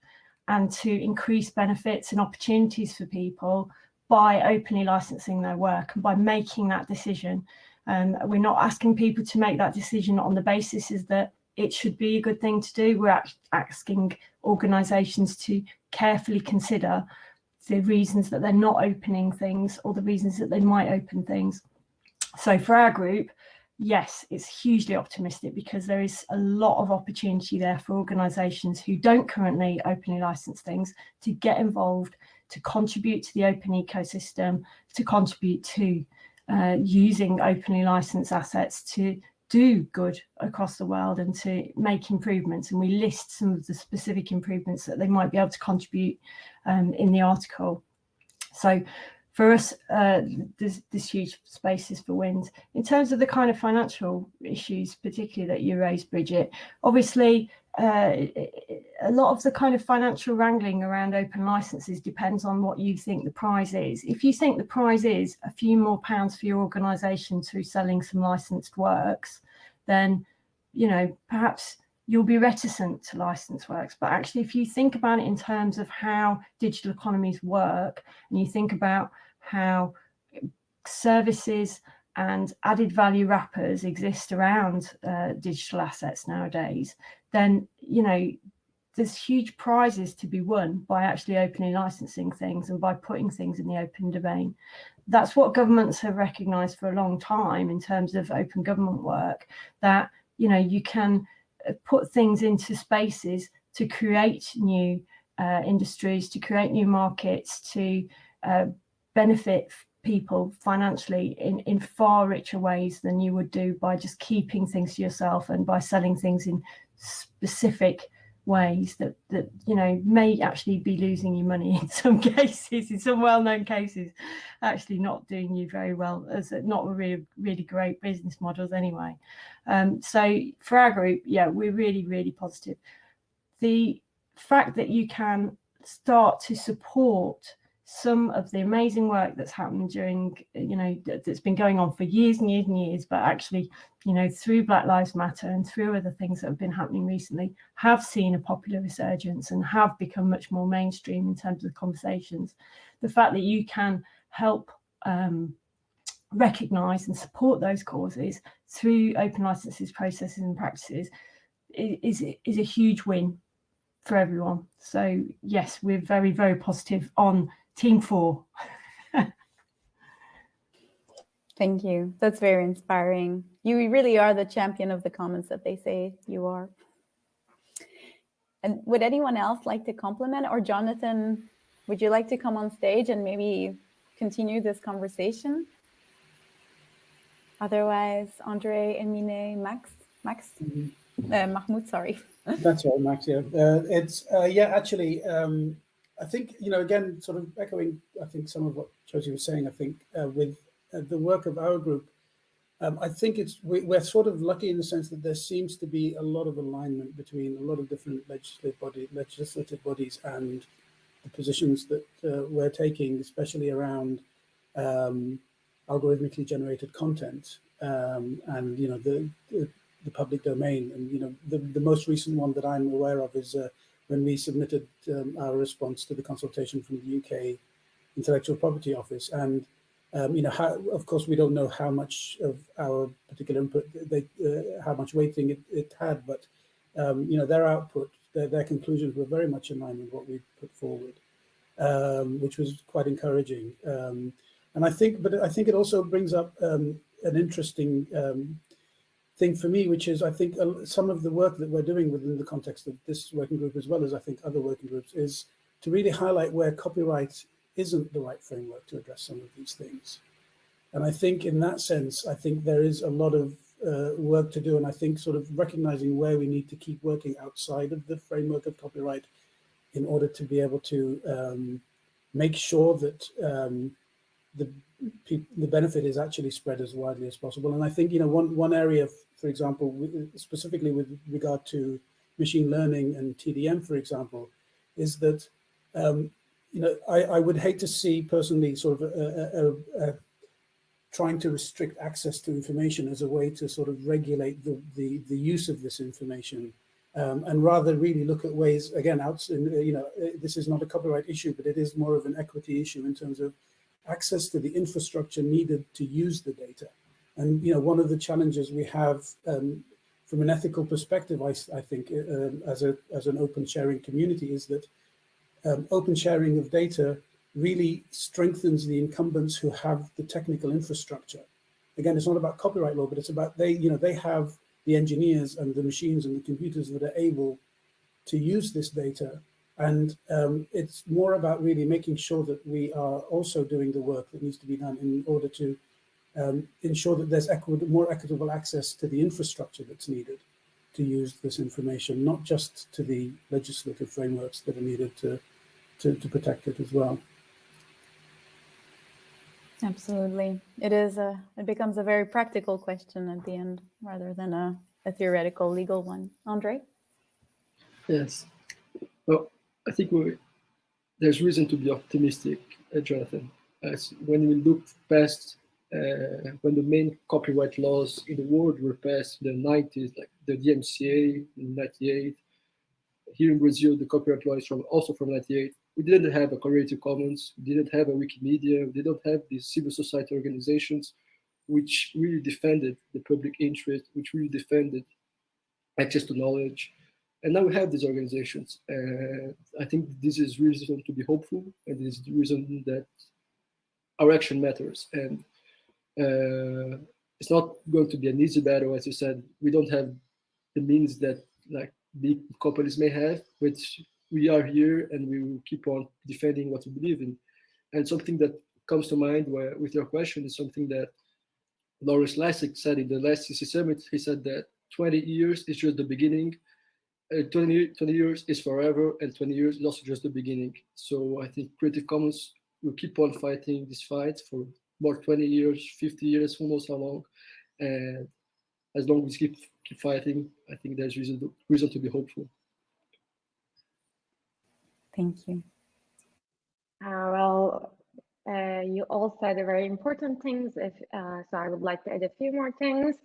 Speaker 7: and to increase benefits and opportunities for people by openly licensing their work and by making that decision. Um, we're not asking people to make that decision on the basis is that it should be a good thing to do. We're asking organisations to carefully consider the reasons that they're not opening things or the reasons that they might open things. So for our group, yes, it's hugely optimistic because there is a lot of opportunity there for organisations who don't currently openly license things to get involved, to contribute to the open ecosystem, to contribute to uh, using openly licensed assets to do good across the world and to make improvements. And we list some of the specific improvements that they might be able to contribute um, in the article. So for us, uh, there's huge spaces for wind. In terms of the kind of financial issues, particularly that you raised, Bridget, obviously uh, a lot of the kind of financial wrangling around open licenses depends on what you think the prize is. If you think the prize is a few more pounds for your organisation through selling some licensed works, then, you know, perhaps you'll be reticent to license works. But actually, if you think about it in terms of how digital economies work, and you think about how services and added value wrappers exist around uh, digital assets nowadays, then, you know, there's huge prizes to be won by actually openly licensing things and by putting things in the open domain. That's what governments have recognized for a long time in terms of open government work, that, you know, you can uh, put things into spaces to create new uh, industries, to create new markets, to uh, benefit people financially in, in far richer ways than you would do by just keeping things to yourself and by selling things in specific ways that that you know may actually be losing you money in some cases in some well-known cases actually not doing you very well as not really really great business models anyway. Um, so for our group yeah we're really really positive. The fact that you can start to support some of the amazing work that's happened during, you know, that's been going on for years and years and years, but actually, you know, through Black Lives Matter and through other things that have been happening recently, have seen a popular resurgence and have become much more mainstream in terms of the conversations. The fact that you can help um, recognise and support those causes through open licenses, processes and practices is, is a huge win for everyone. So yes, we're very, very positive on Team Four.
Speaker 2: Thank you. That's very inspiring. You really are the champion of the commons that they say you are. And would anyone else like to compliment or Jonathan, would you like to come on stage and maybe continue this conversation? Otherwise, Andre, Emine, Max, Max, mm -hmm. uh, Mahmoud, sorry.
Speaker 3: That's all, Max, yeah. Uh, it's, uh, yeah, actually, um, I think, you know, again, sort of echoing, I think some of what Josie was saying, I think uh, with uh, the work of our group, um, I think it's we, are sort of lucky in the sense that there seems to be a lot of alignment between a lot of different legislative, body, legislative bodies and the positions that uh, we're taking, especially around um, algorithmically generated content um, and, you know, the, the, the, public domain. And, you know, the, the most recent one that I'm aware of is uh, when we submitted um, our response to the consultation from the UK Intellectual Property Office. And, um, you know, how, of course, we don't know how much of our particular input, they, uh, how much weighting it, it had, but, um, you know, their output, their, their, conclusions were very much in line with what we put forward, um, which was quite encouraging. Um, and I think, but I think it also brings up um, an interesting thing for me, which is I think some of the work that we're doing within the context of this working group, as well as I think other working groups, is to really highlight where copyright isn't the right framework to address some of these things. And I think in that sense, I think there is a lot of uh, work to do. And I think sort of recognizing where we need to keep working outside of the framework of copyright in order to be able to um, make sure that um, the the benefit is actually spread as widely as possible. And I think you know one one area, for example, specifically with regard to machine learning and TDM, for example, is that um, you know I, I would hate to see personally sort of a, a, a, trying to restrict access to information as a way to sort of regulate the the, the use of this information um, and rather really look at ways, again, out you know, uh, this is not a copyright issue, but it is more of an equity issue in terms of access to the infrastructure needed to use the data. And, you know, one of the challenges we have um, from an ethical perspective, I, I think, uh, as, a, as an open sharing community is that um, open sharing of data really strengthens the incumbents who have the technical infrastructure. Again, it's not about copyright law, but it's about they, you know, they have the engineers and the machines and the computers that are able to use this data. And um, it's more about really making sure that we are also doing the work that needs to be done in order to um, ensure that there's more equitable access to the infrastructure that's needed to use this information, not just to the legislative frameworks that are needed to, to, to protect it as well.
Speaker 2: Absolutely. It is a, it becomes a very practical question at the end rather than a, a theoretical legal one. Andre?
Speaker 5: Yes. Well, I think we, there's reason to be optimistic, uh, Jonathan. As when we look past uh, when the main copyright laws in the world were passed in the 90s, like the DMCA in 98. Here in Brazil, the copyright law is from also from 98 we didn't have a Creative Commons, we didn't have a Wikimedia, we didn't have these civil society organizations which really defended the public interest, which really defended access to knowledge. And now we have these organizations. And I think this is reason to be hopeful, and this is the reason that our action matters. And uh, it's not going to be an easy battle, as you said. We don't have the means that like big companies may have, which we are here and we will keep on defending what we believe in. And something that comes to mind where, with your question is something that Lawrence Lessig said in the last CC Summit. He said that 20 years is just the beginning, uh, 20, 20 years is forever, and 20 years is also just the beginning. So I think Creative Commons will keep on fighting this fight for more 20 years, 50 years, who knows how long. And as long as we keep keep fighting, I think there's reason to, reason to be hopeful.
Speaker 2: Thank you.
Speaker 4: Uh, well, uh, you all said very important things, if, uh, so I would like to add a few more things.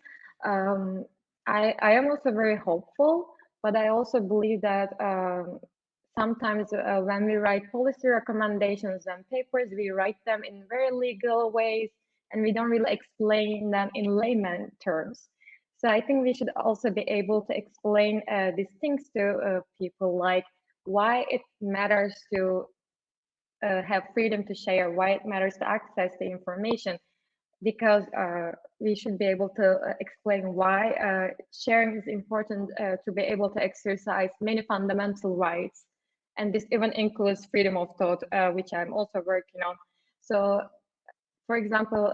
Speaker 4: Um, I, I am also very hopeful, but I also believe that um, sometimes uh, when we write policy recommendations and papers, we write them in very legal ways and we don't really explain them in layman terms. So I think we should also be able to explain uh, these things to uh, people like why it matters to uh, have freedom to share, why it matters to access the information, because uh, we should be able to uh, explain why uh, sharing is important to be able to exercise many fundamental rights. And this even includes freedom of thought, uh, which I'm also working on. So, for example,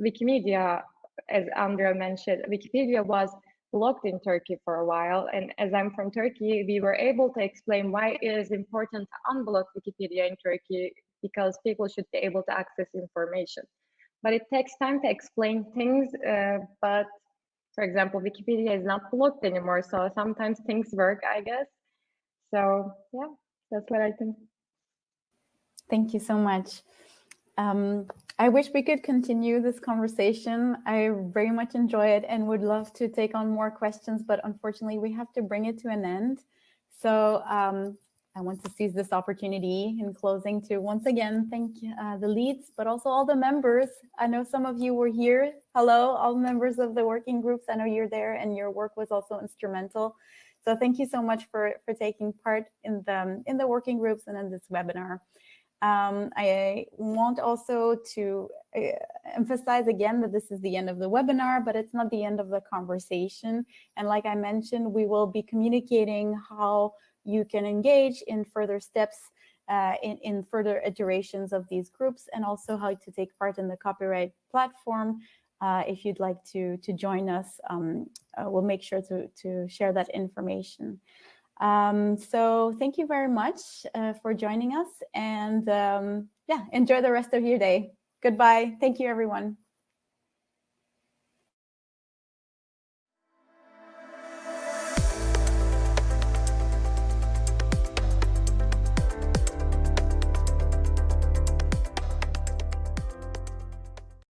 Speaker 4: Wikimedia, as Andrea mentioned, Wikipedia was blocked in Turkey for a while. And as I'm from Turkey, we were able to explain why it is important to unblock Wikipedia in Turkey because people should be able to access information. But it takes time to explain things. Uh, but for example, Wikipedia is not blocked anymore. So sometimes things work, I guess. So yeah, that's what I think.
Speaker 2: Thank you so much. Um, I wish we could continue this conversation. I very much enjoy it and would love to take on more questions, but unfortunately we have to bring it to an end. So um, I want to seize this opportunity in closing to once again thank uh, the leads, but also all the members. I know some of you were here. Hello, all members of the working groups. I know you're there and your work was also instrumental. So thank you so much for, for taking part in the, in the working groups and in this webinar. Um, I want also to uh, emphasize again that this is the end of the webinar, but it's not the end of the conversation. And like I mentioned, we will be communicating how you can engage in further steps uh, in, in further iterations of these groups and also how to take part in the copyright platform. Uh, if you'd like to, to join us, um, uh, we'll make sure to, to share that information. Um, so thank you very much uh, for joining us and um, yeah, enjoy the rest of your day. Goodbye. Thank you, everyone.